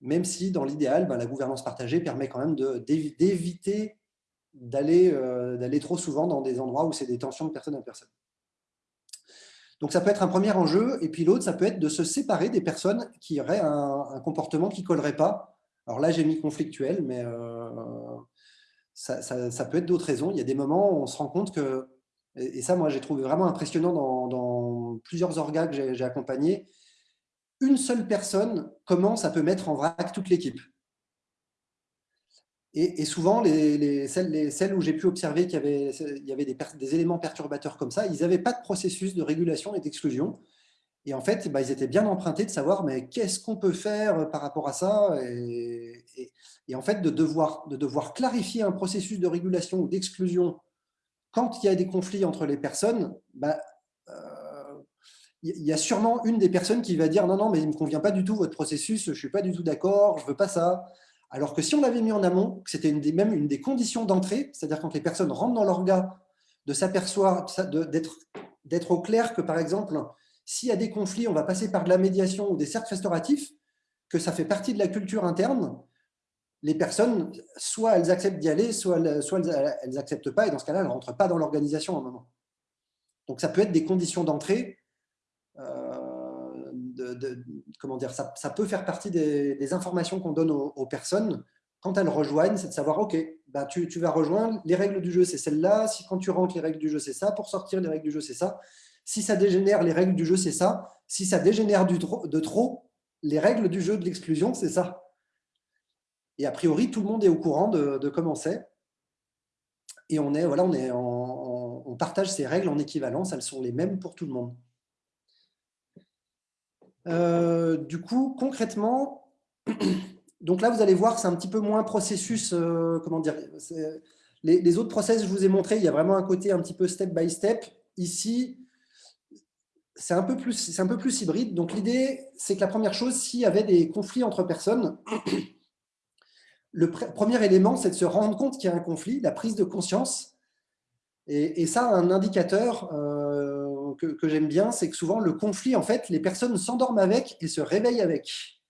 même si dans l'idéal, ben, la gouvernance partagée permet quand même d'éviter euh, d'aller trop souvent dans des endroits où c'est des tensions de personne à personne. Donc ça peut être un premier enjeu, et puis l'autre, ça peut être de se séparer des personnes qui auraient un, comportement qui ne collerait pas. Alors là, j'ai mis conflictuel, mais euh, ça, peut être d'autres raisons. Il y a des moments où on se rend compte que, et, ça, moi, j'ai trouvé vraiment impressionnant dans, plusieurs orgas que j'ai accompagnés, une seule personne, comment ça peut mettre en vrac toute l'équipe. Et, souvent, les, celles, où j'ai pu observer qu'il y avait, des, éléments perturbateurs comme ça, ils n'avaient pas de processus de régulation et d'exclusion. Et en fait, bah, ils étaient bien empruntés de savoir mais qu'est-ce qu'on peut faire par rapport à ça? Et, en fait, de devoir clarifier un processus de régulation ou d'exclusion quand il y a des conflits entre les personnes, bah, euh, il y a sûrement une des personnes qui va dire non, non, mais il ne me convient pas du tout votre processus, je ne suis pas du tout d'accord, je ne veux pas ça. Alors que si on l'avait mis en amont, c'était même une des conditions d'entrée, c'est-à-dire quand les personnes rentrent dans l'orga, de s'apercevoir, d'être au clair que, par exemple, s'il y a des conflits, on va passer par de la médiation ou des cercles restauratifs, que ça fait partie de la culture interne, les personnes, soit elles acceptent d'y aller, soit elles n'acceptent pas, et dans ce cas-là, elles ne rentrent pas dans l'organisation à un moment. Donc ça peut être des conditions d'entrée euh, comment dire, ça, peut faire partie des, informations qu'on donne aux, personnes quand elles rejoignent, c'est de savoir, OK, bah, tu, vas rejoindre, les règles du jeu, c'est celle-là, si quand tu rentres, les règles du jeu, c'est ça, pour sortir, les règles du jeu, c'est ça. Si ça dégénère, les règles du jeu, c'est ça. Si ça dégénère de trop, les règles du jeu de l'exclusion, c'est ça. Et a priori, tout le monde est au courant de, comment c'est. Et on, est, voilà, on, est on partage ces règles en équivalence, elles sont les mêmes pour tout le monde. Euh, du coup, concrètement, donc là, vous allez voir, c'est un petit peu moins processus, euh, comment dire, les, autres process, je vous ai montré, il y a vraiment un côté un petit peu step by step. Ici, c'est un, un peu plus hybride. Donc l'idée, c'est que la première chose, s'il y avait des conflits entre personnes, le premier élément, c'est de se rendre compte qu'il y a un conflit, la prise de conscience. Et, ça, un indicateur, euh, que, j'aime bien, c'est que souvent, le conflit, en fait, les personnes s'endorment avec et se réveillent avec.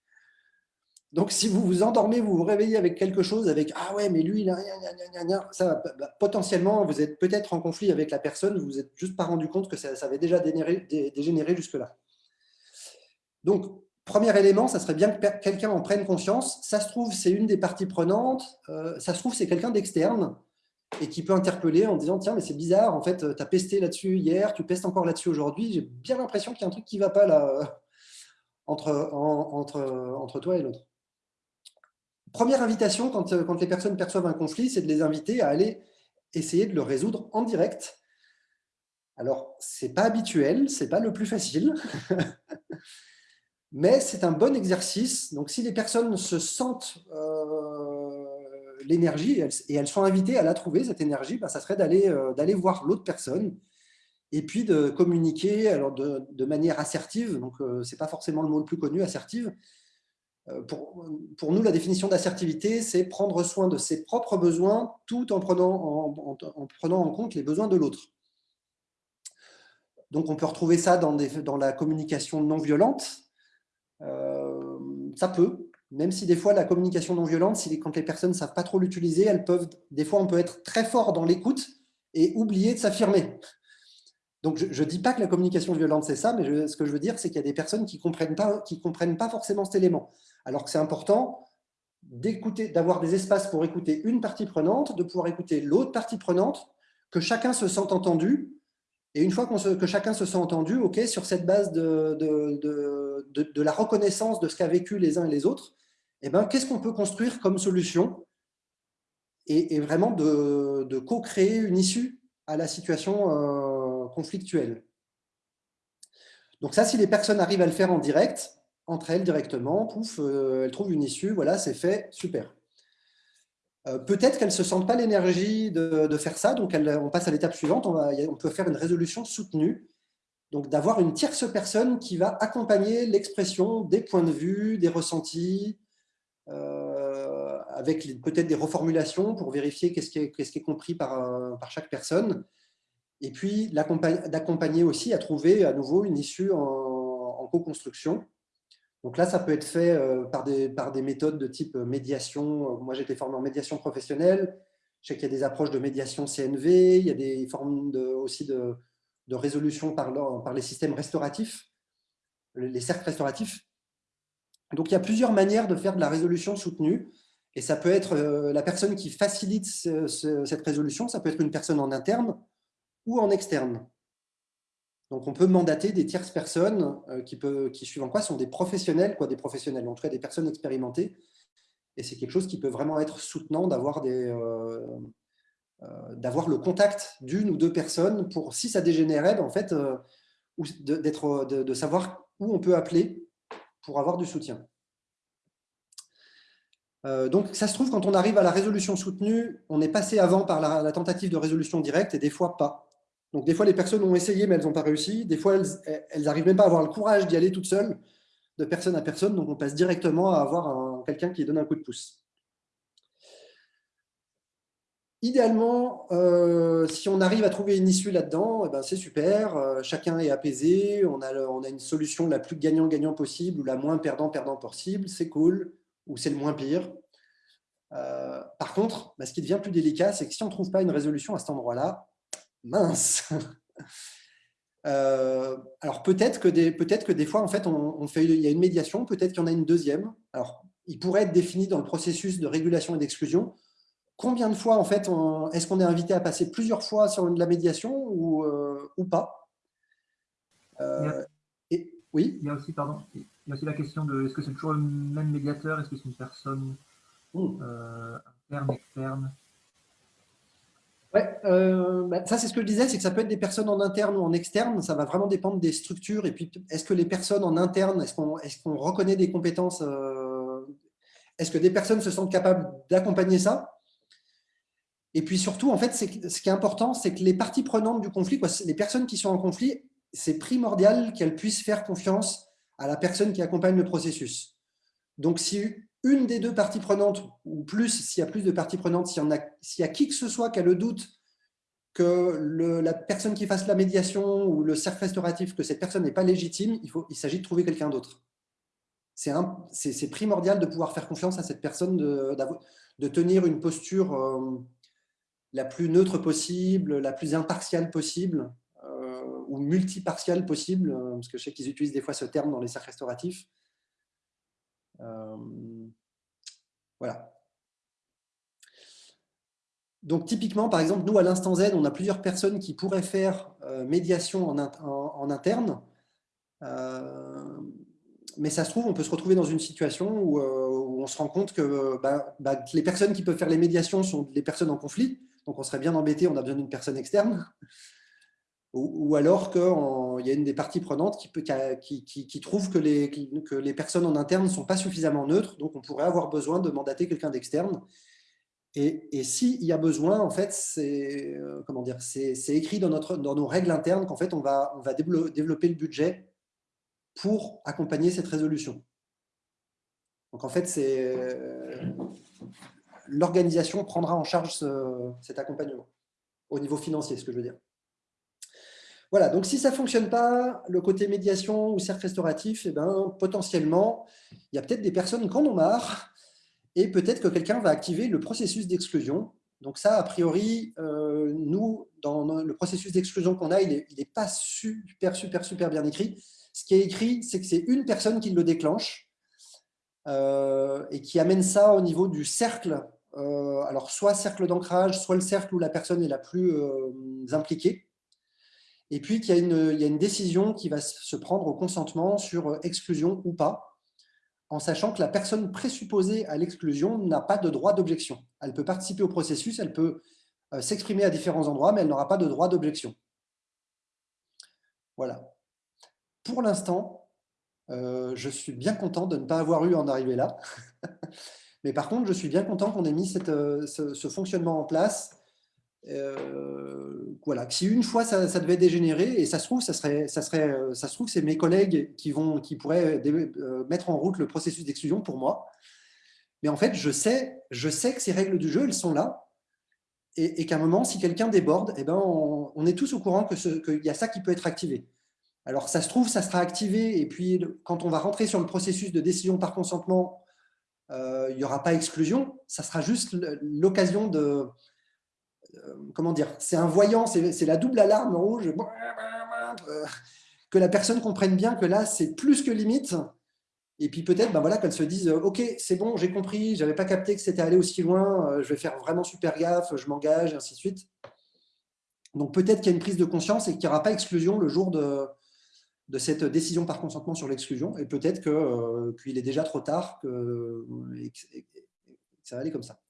Donc, si vous vous endormez, vous vous réveillez avec quelque chose, avec « Ah ouais, mais lui, il a rien, ça, bah, potentiellement, vous êtes peut-être en conflit avec la personne, vous vous êtes juste pas rendu compte que ça, avait déjà dégénéré, jusque-là. Donc, premier élément, ça serait bien que quelqu'un en prenne conscience. Ça se trouve, c'est une des parties prenantes. Euh, ça se trouve, c'est quelqu'un d'externe et qui peut interpeller en disant tiens mais c'est bizarre en fait tu as pesté là-dessus hier tu pestes encore là-dessus aujourd'hui j'ai bien l'impression qu'il y a un truc qui va pas là entre, entre, toi et l'autre première invitation quand, quand les personnes perçoivent un conflit c'est de les inviter à aller essayer de le résoudre en direct Alors, ce n'est pas habituel, ce n'est pas le plus facile, mais c'est un bon exercice. Donc, si les personnes se sentent euh, l'énergie et elles sont invitées à la trouver, cette énergie, ben, ça serait euh, d'aller voir l'autre personne et puis de communiquer de, manière assertive. Donc, ce n'est pas forcément le mot le plus connu, assertive, euh, pour, nous, la définition d'assertivité, c'est prendre soin de ses propres besoins tout en prenant en, compte les besoins de l'autre. Donc, on peut retrouver ça dans, dans la communication non violente. Euh, ça peut, même si des fois, la communication non violente, si, quand les personnes ne savent pas trop l'utiliser, elles peuvent, des fois, on peut être très fort dans l'écoute et oublier de s'affirmer. Donc, je ne dis pas que la communication violente, c'est ça, mais ce que je veux dire, c'est qu'il y a des personnes qui ne comprennent, pas, comprennent pas forcément cet élément. Alors que c'est important d'avoir des espaces pour écouter une partie prenante, de pouvoir écouter l'autre partie prenante, que chacun se sente entendu. Et une fois que chacun se sent entendu, ok, sur cette base de, la reconnaissance de ce qu'a vécu les uns et les autres, eh ben, qu'est-ce qu'on peut construire comme solution et, vraiment de, co-créer une issue à la situation euh, conflictuelle. Donc ça, si les personnes arrivent à le faire en direct, entre elles directement, pouf, euh, elles trouvent une issue, voilà, c'est fait, super. Euh, peut-être qu'elles ne se sentent pas l'énergie de, faire ça, donc on passe à l'étape suivante, on, va, on peut faire une résolution soutenue, donc d'avoir une tierce personne qui va accompagner l'expression des points de vue, des ressentis, euh, avec peut-être des reformulations pour vérifier qu'est-ce qui, est compris par, chaque personne, et puis d'accompagner aussi à trouver à nouveau une issue en, co-construction. Donc là, ça peut être fait euh, par des, méthodes de type euh, médiation. Moi, été formé en médiation professionnelle. Je sais qu'il y a des approches de médiation CNV, il y a des formes aussi de, résolution par, par les systèmes restauratifs, les cercles restauratifs. Donc, il y a plusieurs manières de faire de la résolution soutenue. Et ça peut être euh, la personne qui facilite cette résolution, ça peut être une personne en interne ou en externe. Donc, on peut mandater des tierces personnes euh, qui, peut, qui, suivant quoi, sont des professionnels, quoi, des professionnels, en tout cas des personnes expérimentées. Et c'est quelque chose qui peut vraiment être soutenant d'avoir euh, euh, le contact d'une ou deux personnes pour, si ça dégénérait, ben, en fait, de, de, de, savoir où on peut appeler pour avoir du soutien. donc, ça se trouve, quand on arrive à la résolution soutenue, on est passé avant par la tentative de résolution directe et des fois pas. Donc, des fois, les personnes ont essayé, mais elles n'ont pas réussi. Des fois, elles n'arrivent même pas à avoir le courage d'y aller toutes seules, de personne à personne. Donc, on passe directement à avoir quelqu'un qui donne un coup de pouce. Idéalement, euh, si on arrive à trouver une issue là-dedans, eh ben c'est super, euh, chacun est apaisé, on a, on a une solution la plus gagnant-gagnant possible ou la moins perdant-perdant possible, c'est cool, ou c'est le moins pire. Euh, par contre, bah, ce qui devient plus délicat, c'est que si on ne trouve pas une résolution à cet endroit-là, mince alors peut-être que, des, peut que des fois, en fait, on, fait, il y a une médiation, peut-être qu'il y en a une deuxième. Alors, il pourrait être défini dans le processus de régulation et d'exclusion. Combien de fois, en fait, est-ce qu'on est invité à passer plusieurs fois sur la médiation ou, euh, ou pas? Euh, et, Oui? Il y, a aussi, pardon, il y a aussi la question de est-ce que c'est toujours le même médiateur? Est-ce que c'est une personne mmh. interne, externe? Ouais, euh, bah, ça c'est ce que je disais, c'est que ça peut être des personnes en interne ou en externe, ça va vraiment dépendre des structures. Et puis, est-ce que les personnes en interne, est-ce qu'on est reconnaît des compétences euh, Est-ce que des personnes se sentent capables d'accompagner ça? Et puis surtout, en fait, ce qui est important, c'est que les parties prenantes du conflit, les personnes qui sont en conflit, c'est primordial qu'elles puissent faire confiance à la personne qui accompagne le processus. Donc, si une des deux parties prenantes, ou plus, s'il y a plus de parties prenantes, s'il y, a, qui que ce soit qui a le doute que la personne qui fasse la médiation ou le cercle restauratif, que cette personne n'est pas légitime, il, il s'agit de trouver quelqu'un d'autre. C'est primordial de pouvoir faire confiance à cette personne, de, de tenir une posture euh, la plus neutre possible, la plus impartiale possible, euh, ou multipartiale possible, euh, parce que je sais qu'ils utilisent des fois ce terme dans les cercles restauratifs. Euh, voilà. Donc, typiquement, par exemple, nous, à l'instant Z, on a plusieurs personnes qui pourraient faire médiation en, interne. Euh, mais ça se trouve, on peut se retrouver dans une situation où, on se rend compte bah, bah, que, les personnes qui peuvent faire les médiations sont les personnes en conflit. Donc, on serait bien embêté, on a besoin d'une personne externe. ou, alors qu'il y a une des parties prenantes qui, trouve que les, que personnes en interne ne sont pas suffisamment neutres, donc on pourrait avoir besoin de mandater quelqu'un d'externe. Et, et s'il y a besoin, en fait, c'est euh, écrit dans, notre, dans nos règles internes qu'en fait, on va développer le budget pour accompagner cette résolution. Donc en fait, c'est euh, l'organisation prendra en charge cet accompagnement au niveau financier, ce que je veux dire. Voilà, donc si ça ne fonctionne pas, le côté médiation ou cercle restauratif, eh ben, potentiellement, il y a peut-être des personnes qui en ont marre et peut-être que quelqu'un va activer le processus d'exclusion. Donc ça, a priori, euh, nous, dans le processus d'exclusion qu'on a, il n'est est pas super, super, super bien écrit. Ce qui est écrit, c'est que c'est une personne qui le déclenche euh, et qui amène ça au niveau du cercle. Euh, alors, soit cercle d'ancrage, soit le cercle où la personne est la plus impliquée et puis qu'il y, a une décision qui va se prendre au consentement sur euh, exclusion ou pas, en sachant que la personne présupposée à l'exclusion n'a pas de droit d'objection. Elle peut participer au processus, elle peut euh, s'exprimer à différents endroits, mais elle n'aura pas de droit d'objection. Voilà. Pour l'instant, euh, je suis bien content de ne pas avoir eu en arriver là. mais par contre, je suis bien content qu'on ait mis cette, ce, fonctionnement en place euh, voilà, si une fois ça, devait dégénérer, et ça se trouve, ça serait, ça se trouve, c'est mes collègues qui vont, qui pourraient euh, mettre en route le processus d'exclusion pour moi. Mais en fait, je sais, je sais que ces règles du jeu, elles sont là, et, qu'à un moment, si quelqu'un déborde, eh ben, on, est tous au courant qu'il y a ça qui peut être activé. Alors, ça se trouve, ça sera activé, et puis quand on va rentrer sur le processus de décision par consentement, euh, il n'y aura pas exclusion, ça sera juste l'occasion de, euh, comment dire, c'est un voyant, c'est la double alarme rouge, euh, que la personne comprenne bien que là, c'est plus que limite, et puis peut-être ben voilà, qu'elle se dise « Ok, c'est bon, j'ai compris, je n'avais pas capté que c'était allé aussi loin, je vais faire vraiment super gaffe, je m'engage, et ainsi de suite. » Donc peut-être qu'il y a une prise de conscience et qu'il n'y aura pas exclusion le jour de, de cette décision par consentement sur l'exclusion, et peut-être qu'il est déjà trop tard, que, ça va aller comme ça.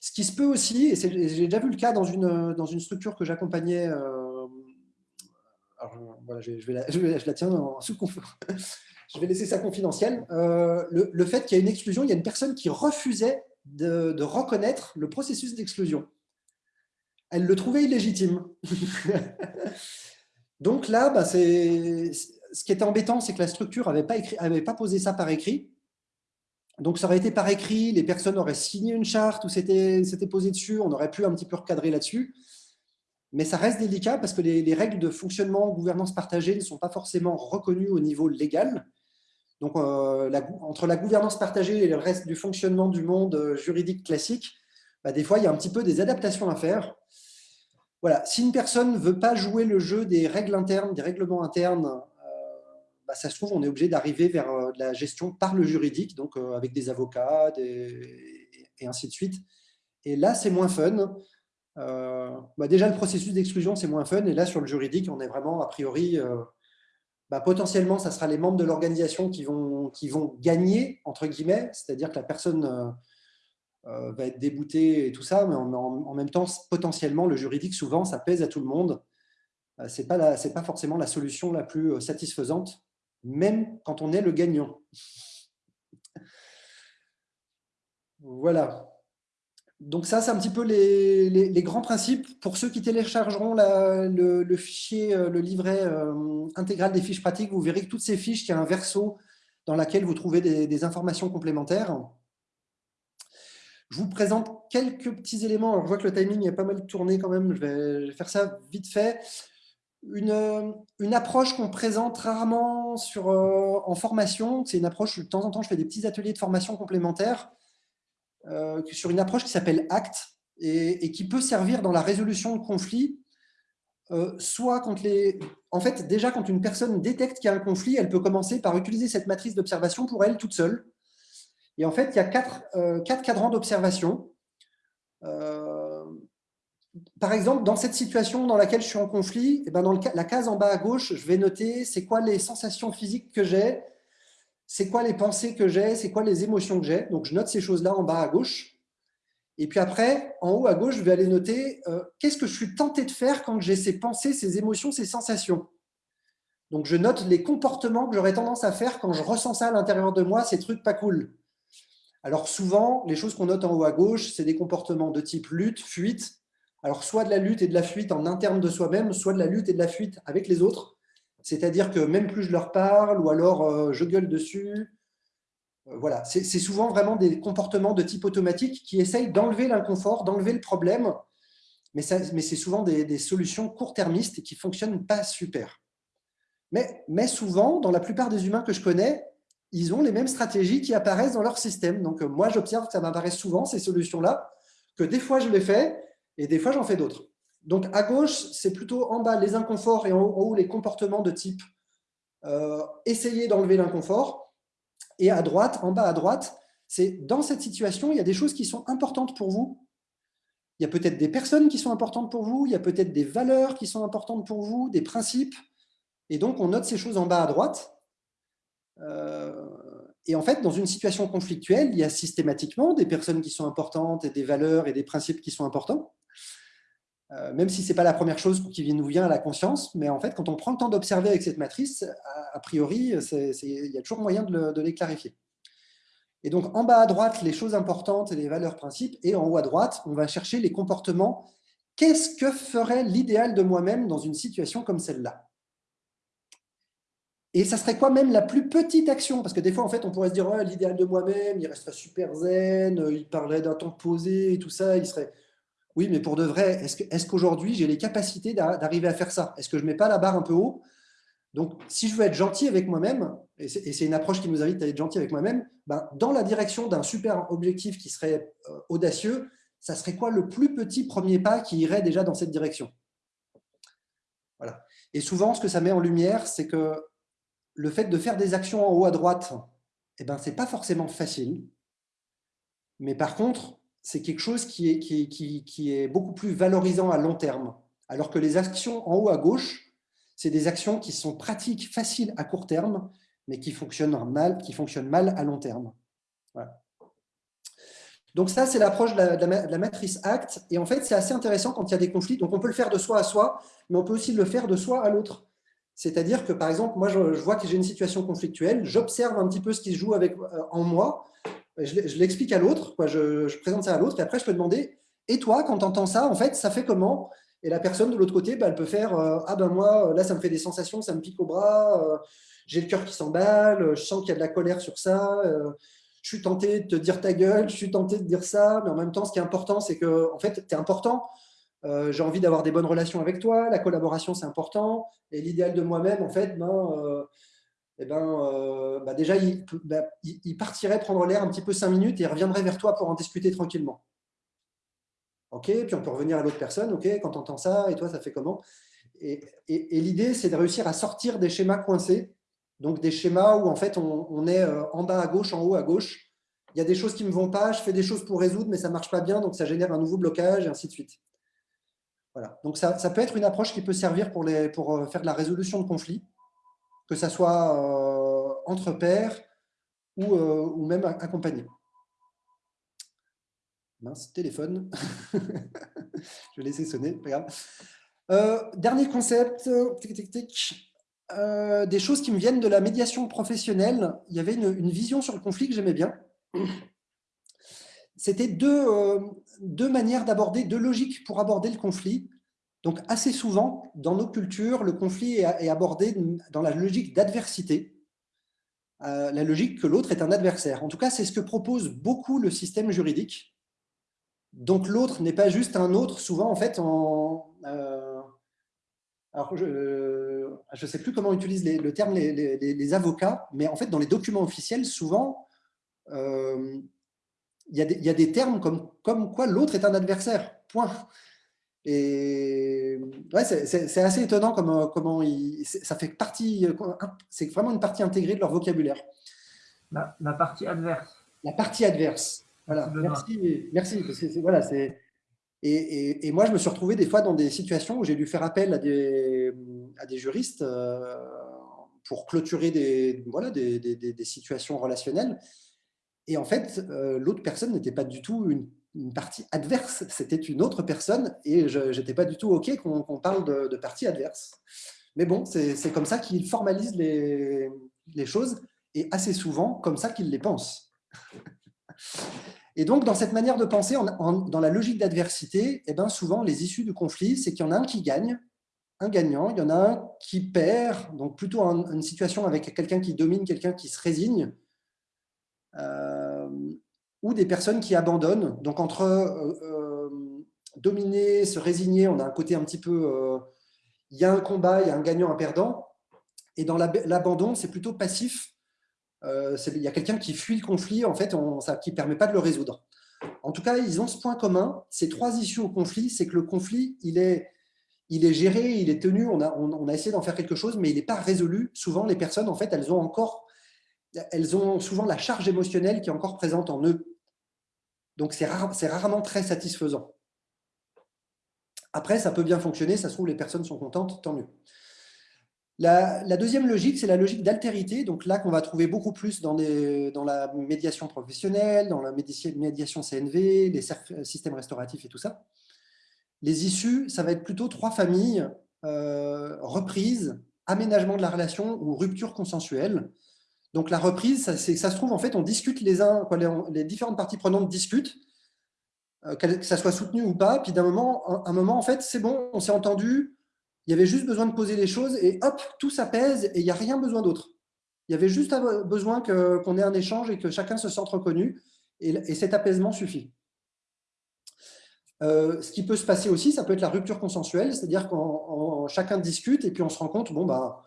Ce qui se peut aussi, et j'ai déjà vu le cas dans une, dans une structure que j'accompagnais, euh, voilà, je, vais la, je, la, tiens en sous je vais laisser ça confidentiel, euh, le, fait qu'il y a une exclusion, il y a une personne qui refusait de reconnaître le processus d'exclusion. Elle le trouvait illégitime. Donc là, bah, ce qui était embêtant, c'est que la structure n'avait pas, posé ça par écrit. Donc, ça aurait été par écrit, les personnes auraient signé une charte ou c'était posé dessus, on aurait pu un petit peu recadrer là-dessus. Mais ça reste délicat parce que les, règles de fonctionnement, gouvernance partagée ne sont pas forcément reconnues au niveau légal. Donc, euh, entre la gouvernance partagée et le reste du fonctionnement du monde euh, juridique classique, bah, des fois, il y a un petit peu des adaptations à faire. Voilà, si une personne ne veut pas jouer le jeu des règles internes, des règlements internes, bah, ça se trouve, on est obligé d'arriver vers euh, la gestion par le juridique, donc euh, avec des avocats et ainsi de suite. Et là, c'est moins fun. Euh, bah, déjà, le processus d'exclusion, c'est moins fun. Et là, sur le juridique, on est vraiment, a priori, bah, potentiellement, ça sera les membres de l'organisation qui vont, qui vont gagner, entre guillemets, c'est-à-dire que la personne va être déboutée et tout ça, mais en, même temps, potentiellement, le juridique, souvent, ça pèse à tout le monde. Ce n'est pas, pas forcément la solution la plus satisfaisante même quand on est le gagnant. Voilà. Donc ça, c'est un petit peu les, grands principes. Pour ceux qui téléchargeront le, fichier, euh, le livret euh, intégral des fiches pratiques, vous verrez que toutes ces fiches, il y a un verso dans lequel vous trouvez des, informations complémentaires. Je vous présente quelques petits éléments. Je vois que le timing est pas mal tourné quand même. Je vais faire ça vite fait une, une approche qu'on présente rarement euh, en formation. C'est une approche, de temps en temps, je fais des petits ateliers de formation complémentaires euh, sur une approche qui s'appelle ACT et, qui peut servir dans la résolution de conflits. Euh, soit. En fait, déjà, quand une personne détecte qu'il y a un conflit, elle peut commencer par utiliser cette matrice d'observation pour elle toute seule. Et en fait, il y a quatre, quatre cadrans d'observation par exemple, dans cette situation dans laquelle je suis en conflit, eh ben dans la case en bas à gauche, je vais noter c'est quoi les sensations physiques que j'ai, c'est quoi les pensées que j'ai, c'est quoi les émotions que j'ai. Donc, je note ces choses-là en bas à gauche. Et puis après, en haut à gauche, je vais aller noter euh, qu'est-ce que je suis tenté de faire quand j'ai ces pensées, ces émotions, ces sensations. Donc, je note les comportements que j'aurais tendance à faire quand je ressens ça à l'intérieur de moi, ces trucs pas cool. Alors souvent, les choses qu'on note en haut à gauche, c'est des comportements de type lutte, fuite. Alors soit de la lutte et de la fuite en interne de soi-même, soit de la lutte et de la fuite avec les autres. C'est-à-dire que même plus je leur parle, ou alors euh, je gueule dessus, euh, voilà, c'est souvent vraiment des comportements de type automatique qui essayent d'enlever l'inconfort, d'enlever le problème, mais, c'est souvent des, solutions court-termistes qui ne fonctionnent pas super. Mais, mais, souvent, dans la plupart des humains que je connais, ils ont les mêmes stratégies qui apparaissent dans leur système. Donc euh, moi, j'observe que ça m'apparaît souvent, ces solutions-là, que des fois je les fais et des fois j'en fais d'autres. Donc à gauche, c'est plutôt en bas les inconforts et en haut les comportements de type euh, essayer d'enlever l'inconfort. Et à droite, en bas à droite, c'est dans cette situation, il y a des choses qui sont importantes pour vous. Il y a peut-être des personnes qui sont importantes pour vous, il y a peut-être des valeurs qui sont importantes pour vous, des principes. Et donc, on note ces choses en bas à droite. Euh, et en fait, dans une situation conflictuelle, il y a systématiquement des personnes qui sont importantes et des valeurs et des principes qui sont importants. Euh, même si ce n'est pas la première chose qui nous vient à la conscience, mais en fait, quand on prend le temps d'observer avec cette matrice, a, priori, il y a toujours moyen de, les clarifier. Et donc, en bas à droite, les choses importantes et les valeurs principes, et en haut à droite, on va chercher les comportements. Qu'est-ce que ferait l'idéal de moi-même dans une situation comme celle-là? Et ça serait quoi même la plus petite action? Parce que des fois, en fait, on pourrait se dire l'idéal de moi-même, il resterait super zen, il parlerait d'un temps posé et tout ça, il serait oui, mais pour de vrai, est-ce qu'aujourd'hui, j'ai les capacités d'arriver à faire ça? Est-ce que je ne mets pas la barre un peu haut? Donc, si je veux être gentil avec moi-même, et c'est une approche qui nous invite à être gentil avec moi-même, ben, dans la direction d'un super objectif qui serait euh, audacieux, ça serait quoi le plus petit premier pas qui irait déjà dans cette direction? Voilà. Et souvent, ce que ça met en lumière, c'est que le fait de faire des actions en haut à droite, eh ben, ce n'est pas forcément facile. Mais par contre, c'est quelque chose qui est, beaucoup plus valorisant à long terme. Alors que les actions en haut à gauche, c'est des actions qui sont pratiques, faciles à court terme, mais qui fonctionnent mal, qui fonctionnent mal à long terme. Donc ça, c'est l'approche de, la matrice ACT. Et en fait, c'est assez intéressant quand il y a des conflits. Donc on peut le faire de soi à soi, mais on peut aussi le faire de soi à l'autre. C'est-à-dire que, par exemple, moi, je, vois que j'ai une situation conflictuelle, j'observe un petit peu ce qui se joue avec, euh, en moi, je l'explique à l'autre, je, présente ça à l'autre, et après je peux demander, et toi, quand tu entends ça, en fait, ça fait comment? Et la personne de l'autre côté, bah, elle peut faire, euh, ah ben moi, là, ça me fait des sensations, ça me pique au bras, euh, j'ai le cœur qui s'emballe, je sens qu'il y a de la colère sur ça, euh, je suis tenté de te dire ta gueule, je suis tenté de dire ça, mais en même temps, ce qui est important, c'est que, en fait, tu es important. J'ai envie d'avoir des bonnes relations avec toi, la collaboration, c'est important, et l'idéal de moi-même, en fait, ben, eh ben, euh, bah, déjà, bah, il, partirait prendre l'air un petit peu cinq minutes et il reviendrait vers toi pour en discuter tranquillement. OK, puis on peut revenir à l'autre personne. OK, quand tu entends ça, et toi, ça fait comment? Et, l'idée, c'est de réussir à sortir des schémas coincés, donc des schémas où en fait on, est euh, en bas à gauche, en haut à gauche. Il y a des choses qui ne me vont pas, je fais des choses pour résoudre, mais ça ne marche pas bien, donc ça génère un nouveau blocage, et ainsi de suite. Voilà. Donc ça, peut être une approche qui peut servir pour, euh, faire de la résolution de conflits que ça soit euh, entre pairs ou, euh, même accompagné. Mince, téléphone. Je vais laisser sonner, pas grave. Dernier concept, des choses qui me viennent de la médiation professionnelle. Il y avait une, vision sur le conflit que j'aimais bien. C'était deux, deux manières d'aborder, deux logiques pour aborder le conflit. Donc, assez souvent, dans nos cultures, le conflit est abordé dans la logique d'adversité, euh, la logique que l'autre est un adversaire. En tout cas, c'est ce que propose beaucoup le système juridique. Donc, l'autre n'est pas juste un autre, souvent, en fait. Euh, alors, je ne sais plus comment utilise le terme les, avocats, mais en fait, dans les documents officiels, souvent, euh, il y, y, a des termes comme, comme quoi l'autre est un adversaire, point. Et ouais, c'est assez étonnant comment, comment ça fait partie, c'est vraiment une partie intégrée de leur vocabulaire. La, la partie adverse. La partie adverse. Voilà. Merci, merci. Parce que voilà, c'est. Et, et, moi, je me suis retrouvé des fois dans des situations où j'ai dû faire appel à des, à des juristes euh, pour clôturer des, voilà, des, des, des situations relationnelles. Et en fait, euh, l'autre personne n'était pas du tout une partie adverse, c'était une autre personne, et je n'étais pas du tout OK qu'on parle de, partie adverse. Mais bon, c'est comme ça qu'il formalise les, choses, et assez souvent comme ça qu'il les pense. Et donc, dans cette manière de penser, dans la logique d'adversité, eh ben, souvent, les issues du conflit, c'est qu'il y en a un qui gagne, un gagnant, il y en a un qui perd, donc plutôt une situation avec quelqu'un qui domine, quelqu'un qui se résigne, ou des personnes qui abandonnent. Donc, entre euh, euh, dominer, se résigner, on a un côté un petit peu... il y a un combat, il y a un gagnant, un perdant. Et dans l'abandon, c'est plutôt passif, euh, il y a quelqu'un qui fuit le conflit, en fait, ça, qui ne permet pas de le résoudre. En tout cas, ils ont ce point commun, ces trois issues au conflit, c'est que le conflit, il est, il est géré, il est tenu, on a, on, a essayé d'en faire quelque chose, mais il n'est pas résolu. Souvent, les personnes, en fait, elles ont encore, elles ont souvent la charge émotionnelle qui est encore présente en eux. Donc, c'est rarement très satisfaisant. Après, ça peut bien fonctionner, ça se trouve, les personnes sont contentes, tant mieux. La, deuxième logique, c'est la logique d'altérité, donc là qu'on va trouver beaucoup plus dans, la médiation professionnelle, dans la médiation CNV, les systèmes restauratifs et tout ça. Les issues, ça va être plutôt trois familles, euh, reprise, aménagement de la relation ou rupture consensuelle. Donc la reprise, ça, se trouve, en fait, on discute les uns, les, différentes parties prenantes discutent, euh, que ça soit soutenu ou pas, puis d'un moment, un, un moment, en fait, c'est bon, on s'est entendu, il y avait juste besoin de poser les choses et hop, tout s'apaise et il n'y a rien besoin d'autre. Il y avait juste besoin qu'on ait un échange et que chacun se sente reconnu et, cet apaisement suffit. Euh, ce qui peut se passer aussi, ça peut être la rupture consensuelle, c'est-à-dire quand chacun discute et puis on se rend compte, bon, bah,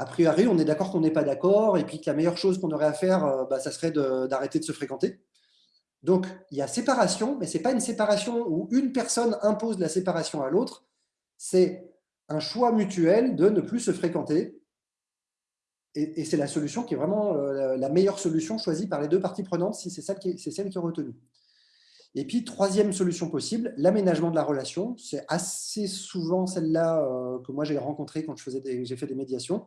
a priori, on est d'accord qu'on n'est pas d'accord et puis que la meilleure chose qu'on aurait à faire, euh, bah, ça serait d'arrêter de, se fréquenter. Donc, il y a séparation, mais ce n'est pas une séparation où une personne impose la séparation à l'autre, c'est un choix mutuel de ne plus se fréquenter. Et, c'est la solution qui est vraiment euh, la meilleure solution choisie par les deux parties prenantes si c'est celle, qui est, retenue. Et puis, troisième solution possible, l'aménagement de la relation. C'est assez souvent celle-là euh, que moi j'ai rencontrée quand j'ai fait des médiations.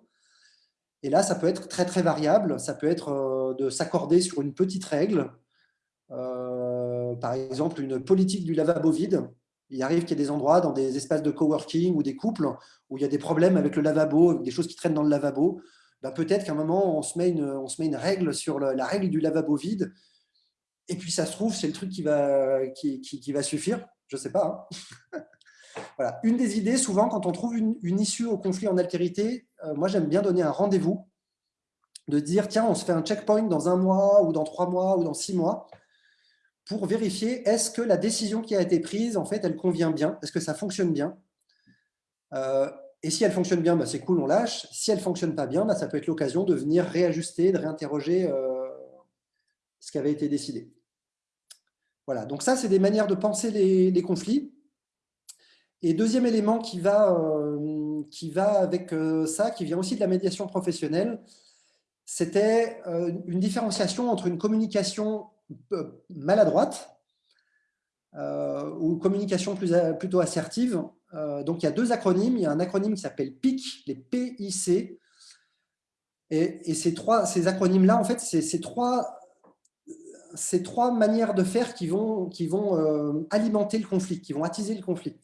Et là, ça peut être très très variable. Ça peut être euh, de s'accorder sur une petite règle, par exemple une politique du lavabo vide il arrive qu'il y ait des endroits dans des espaces de coworking ou des couples où il y a des problèmes avec le lavabo, des choses qui traînent dans le lavabo. Ben, peut-être qu'à un moment, on se, met une, on se met une règle sur la règle du lavabo vide. Et puis, ça se trouve, c'est le truc qui va, qui, qui, va suffire. Je ne sais pas. Hein. voilà. Une des idées, souvent, quand on trouve une, issue au conflit en altérité, euh, moi, j'aime bien donner un rendez-vous, de dire, tiens, on se fait un checkpoint dans un mois ou dans trois mois ou dans six mois pour vérifier est-ce que la décision qui a été prise, en fait, elle convient bien, est-ce que ça fonctionne bien? Euh, Et si elle fonctionne bien, bah, c'est cool, on lâche. Si elle ne fonctionne pas bien, bah, ça peut être l'occasion de venir réajuster, de réinterroger euh, ce qui avait été décidé. Voilà, donc ça, c'est des manières de penser les, conflits. Et deuxième élément qui va, euh, qui va avec ça, qui vient aussi de la médiation professionnelle, c'était une différenciation entre une communication maladroite euh, ou communication plutôt assertive. Euh, donc, il y a deux acronymes. Il y a un acronyme qui s'appelle PIC, les PIC. Et, ces, trois, ces acronymes-là, en fait, c'est ces trois, ces trois manières de faire qui vont, qui vont euh, alimenter le conflit, qui vont attiser le conflit.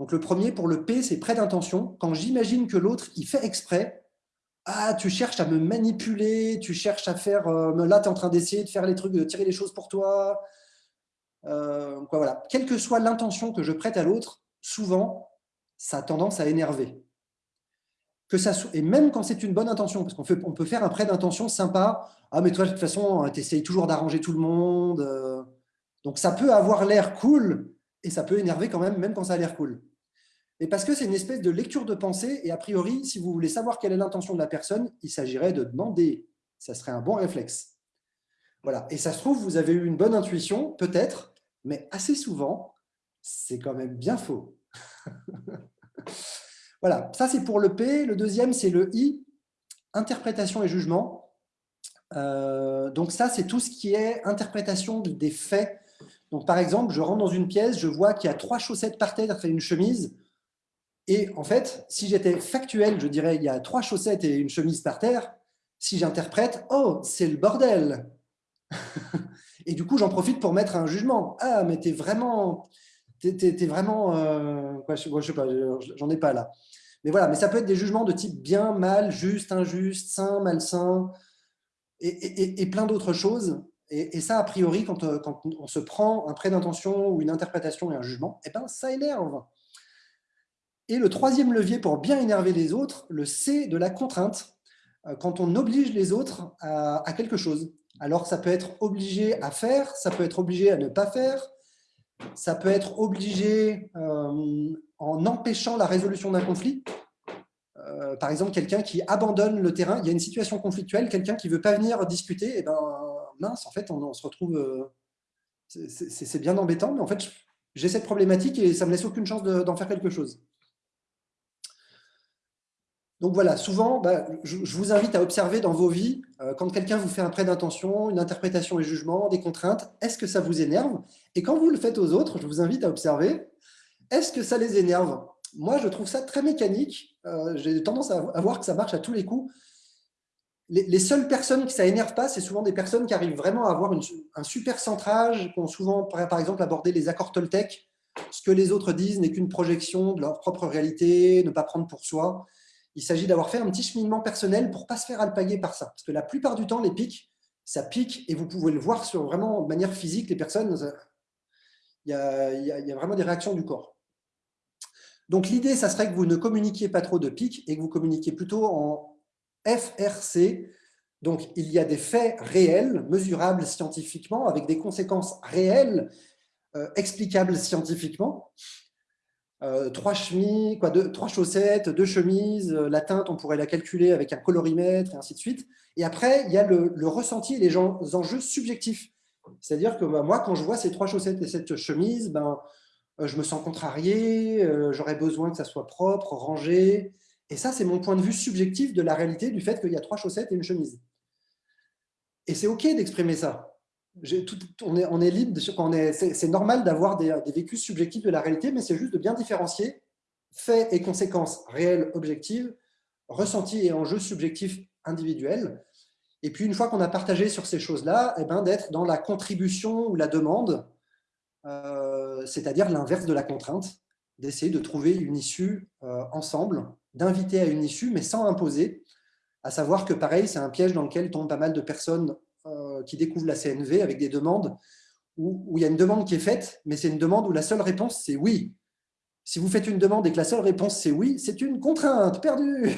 Donc, le premier, pour le P, c'est prêt d'intention. Quand j'imagine que l'autre, il fait exprès, ah, tu cherches à me manipuler, tu cherches à faire, euh, là, tu es en train d'essayer de faire les trucs, de tirer les choses pour toi. Euh. Quelle que soit l'intention que je prête à l'autre, souvent, ça a tendance à énerver. Et même quand c'est une bonne intention, parce qu'on on peut faire un prêt d'intention sympa. Ah, mais toi, de toute façon, tu essayes toujours d'arranger tout le monde. Euh. donc, ça peut avoir l'air cool et ça peut énerver quand même, même quand ça a l'air cool mais parce que c'est une espèce de lecture de pensée, et a priori, si vous voulez savoir quelle est l'intention de la personne, il s'agirait de demander. Ça serait un bon réflexe. Voilà. Et ça se trouve, vous avez eu une bonne intuition, peut-être, mais assez souvent, c'est quand même bien faux. voilà, ça c'est pour le P. Le deuxième, c'est le I, interprétation et jugement. Euh, donc ça, c'est tout ce qui est interprétation des faits. Donc par exemple, je rentre dans une pièce, je vois qu'il y a trois chaussettes par terre et une chemise. Et en fait, si j'étais factuel, je dirais il y a trois chaussettes et une chemise par terre. Si j'interprète, oh, c'est le bordel. Et du coup, j'en profite pour mettre un jugement. Ah, mais t'es vraiment, t'es, vraiment, euh, je, sais pas, j'en ai pas là. Mais voilà, mais ça peut être des jugements de type bien, mal, juste, injuste, sain, malsain, et, plein d'autres choses. Et, ça, a priori, quand, euh, quand, on se prend un prêt d'intention ou une interprétation et un jugement, eh ben, ça énerve. Et le troisième levier pour bien énerver les autres, le C de la contrainte, euh, quand on oblige les autres à, quelque chose. Alors, ça peut être obligé à faire, ça peut être obligé à ne pas faire, ça peut être obligé euh, en empêchant la résolution d'un conflit. Euh, par exemple, quelqu'un qui abandonne le terrain, il y a une situation conflictuelle, quelqu'un qui ne veut pas venir discuter, et eh ben mince, en fait, on, se retrouve... c'est bien embêtant, mais en fait, j'ai cette problématique et ça ne me laisse aucune chance d'en faire quelque chose. Donc voilà, souvent, bah, je, vous invite à observer dans vos vies, euh, quand quelqu'un vous fait un prêt d'intention, une interprétation et jugement, des contraintes, est-ce que ça vous énerve? Et quand vous le faites aux autres, je vous invite à observer, est-ce que ça les énerve? Moi, je trouve ça très mécanique. Euh, j'ai tendance à, voir que ça marche à tous les coups. Les, seules personnes que ça énerve pas, c'est souvent des personnes qui arrivent vraiment à avoir un super centrage, qui ont souvent, par exemple, abordé les accords Toltec. Ce que les autres disent n'est qu'une projection de leur propre réalité, ne pas prendre pour soi il s'agit d'avoir fait un petit cheminement personnel pour ne pas se faire alpaguer par ça. Parce que la plupart du temps, les pics, ça pique et vous pouvez le voir sur vraiment de manière physique, les personnes, il y a, vraiment des réactions du corps. Donc l'idée, ça serait que vous ne communiquiez pas trop de pics et que vous communiquiez plutôt en FRC. Donc il y a des faits réels, mesurables scientifiquement, avec des conséquences réelles, euh, explicables scientifiquement. Euh, trois, chemises, quoi, deux, trois chaussettes, deux chemises, euh, la teinte, on pourrait la calculer avec un colorimètre, et ainsi de suite. Et après, il y a le, ressenti et les enjeux subjectifs. C'est-à-dire que bah, moi, quand je vois ces trois chaussettes et cette chemise, ben, euh, je me sens contrarié, j'aurais besoin que ça soit propre, rangé. Et ça, c'est mon point de vue subjectif de la réalité du fait qu'il y a trois chaussettes et une chemise. Et c'est OK d'exprimer ça on, est, libre, c'est normal d'avoir des, vécus subjectifs de la réalité, mais c'est juste de bien différencier faits et conséquences réelles, objectives, ressentis et enjeux subjectifs individuels. Et puis, une fois qu'on a partagé sur ces choses-là, eh ben, d'être dans la contribution ou la demande, euh, c'est-à-dire l'inverse de la contrainte, d'essayer de trouver une issue euh, ensemble, d'inviter à une issue, mais sans imposer, à savoir que pareil, c'est un piège dans lequel tombent pas mal de personnes qui découvrent la CNV avec des demandes où, il y a une demande qui est faite, mais c'est une demande où la seule réponse, c'est oui. Si vous faites une demande et que la seule réponse, c'est oui, c'est une contrainte perdue.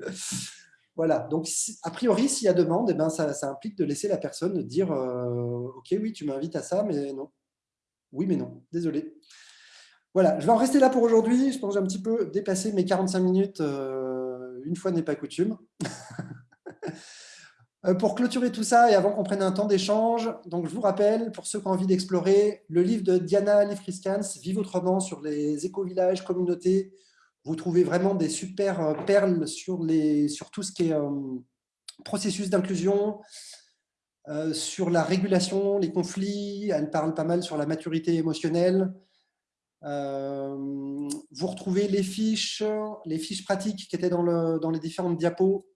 voilà, donc a priori, s'il y a demande, eh ben, ça, implique de laisser la personne dire euh, Ok, oui, tu m'invites à ça, mais non. Oui, mais non, désolé. Voilà, je vais en rester là pour aujourd'hui. Je pense que j'ai un petit peu dépassé mes 45 minutes. Euh, une fois n'est pas coutume. Euh, pour clôturer tout ça et avant qu'on prenne un temps d'échange, donc je vous rappelle, pour ceux qui ont envie d'explorer, le livre de Diana Lifriskans, Vive autrement sur les éco-villages, communautés. Vous trouvez vraiment des super euh, perles sur, les, sur tout ce qui est euh, processus d'inclusion, sur la régulation, les conflits. Elle parle pas mal sur la maturité émotionnelle. vous retrouvez les fiches, les fiches pratiques qui étaient dans, le, dans les différentes diapos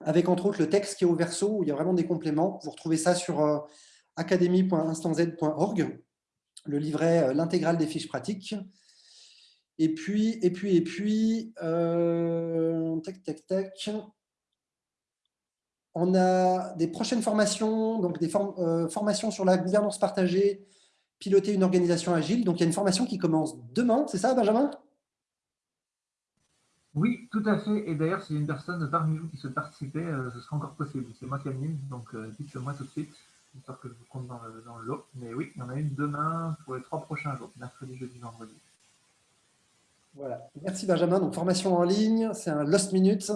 avec entre autres le texte qui est au verso, où il y a vraiment des compléments. Vous retrouvez ça sur euh, academy.instanz.org, le livret, euh, l'intégrale des fiches pratiques. Et puis, et puis, et puis, euh, tac, tac, tac. On a des prochaines formations, donc des formations sur la gouvernance partagée, piloter une organisation agile. Donc, il y a une formation qui commence demain, c'est ça, Benjamin? Oui, tout à fait. Et d'ailleurs, s'il y a une personne parmi vous qui souhaite participer, euh, ce sera encore possible. C'est moi qui anime, donc euh, dites-le-moi tout de suite, j'espère que je vous compte dans le, lot. Mais oui, il y en a une demain pour les trois prochains jours, mercredi, jeudi, vendredi. Voilà. Merci Benjamin. Donc, formation en ligne, c'est un Lost Minutes.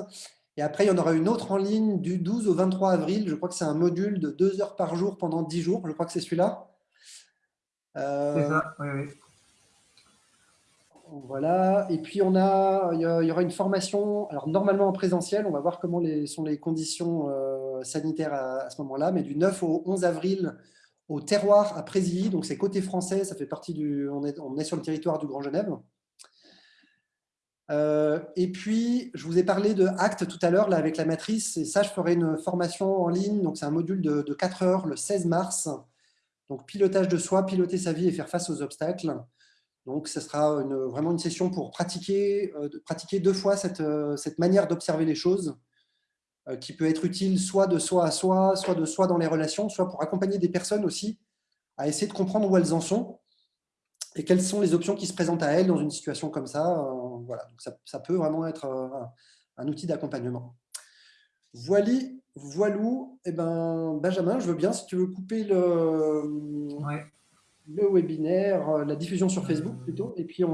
Et après, il y en aura une autre en ligne du 12 au 23 avril. Je crois que c'est un module de deux heures par jour pendant dix jours. Je crois que c'est celui-là. Euh, c'est ça, oui, oui. Voilà. Et puis, on a, il y aura une formation, alors normalement en présentiel, on va voir comment sont les conditions euh, sanitaires à, ce moment-là, mais du 9 au 11 avril au terroir à Présilly, donc c'est côté français, ça fait partie du, on est, sur le territoire du Grand Genève. Euh, et puis, je vous ai parlé de ACT tout à l'heure avec la matrice. Et ça, je ferai une formation en ligne. Donc, c'est un module de 4 heures le 16 mars. Donc, pilotage de soi, piloter sa vie et faire face aux obstacles. Donc, ce sera vraiment une session pour pratiquer, euh, pratiquer deux fois cette, euh, cette manière d'observer les choses euh, qui peut être utile soit de soi à soi, soit de soi dans les relations, soit pour accompagner des personnes aussi à essayer de comprendre où elles en sont et quelles sont les options qui se présentent à elles dans une situation comme ça. Voilà, donc ça, peut vraiment être un, outil d'accompagnement. Voilà, voilou. Eh ben, Benjamin, je veux bien si tu veux couper le. Le webinaire, la diffusion sur Facebook plutôt, et puis on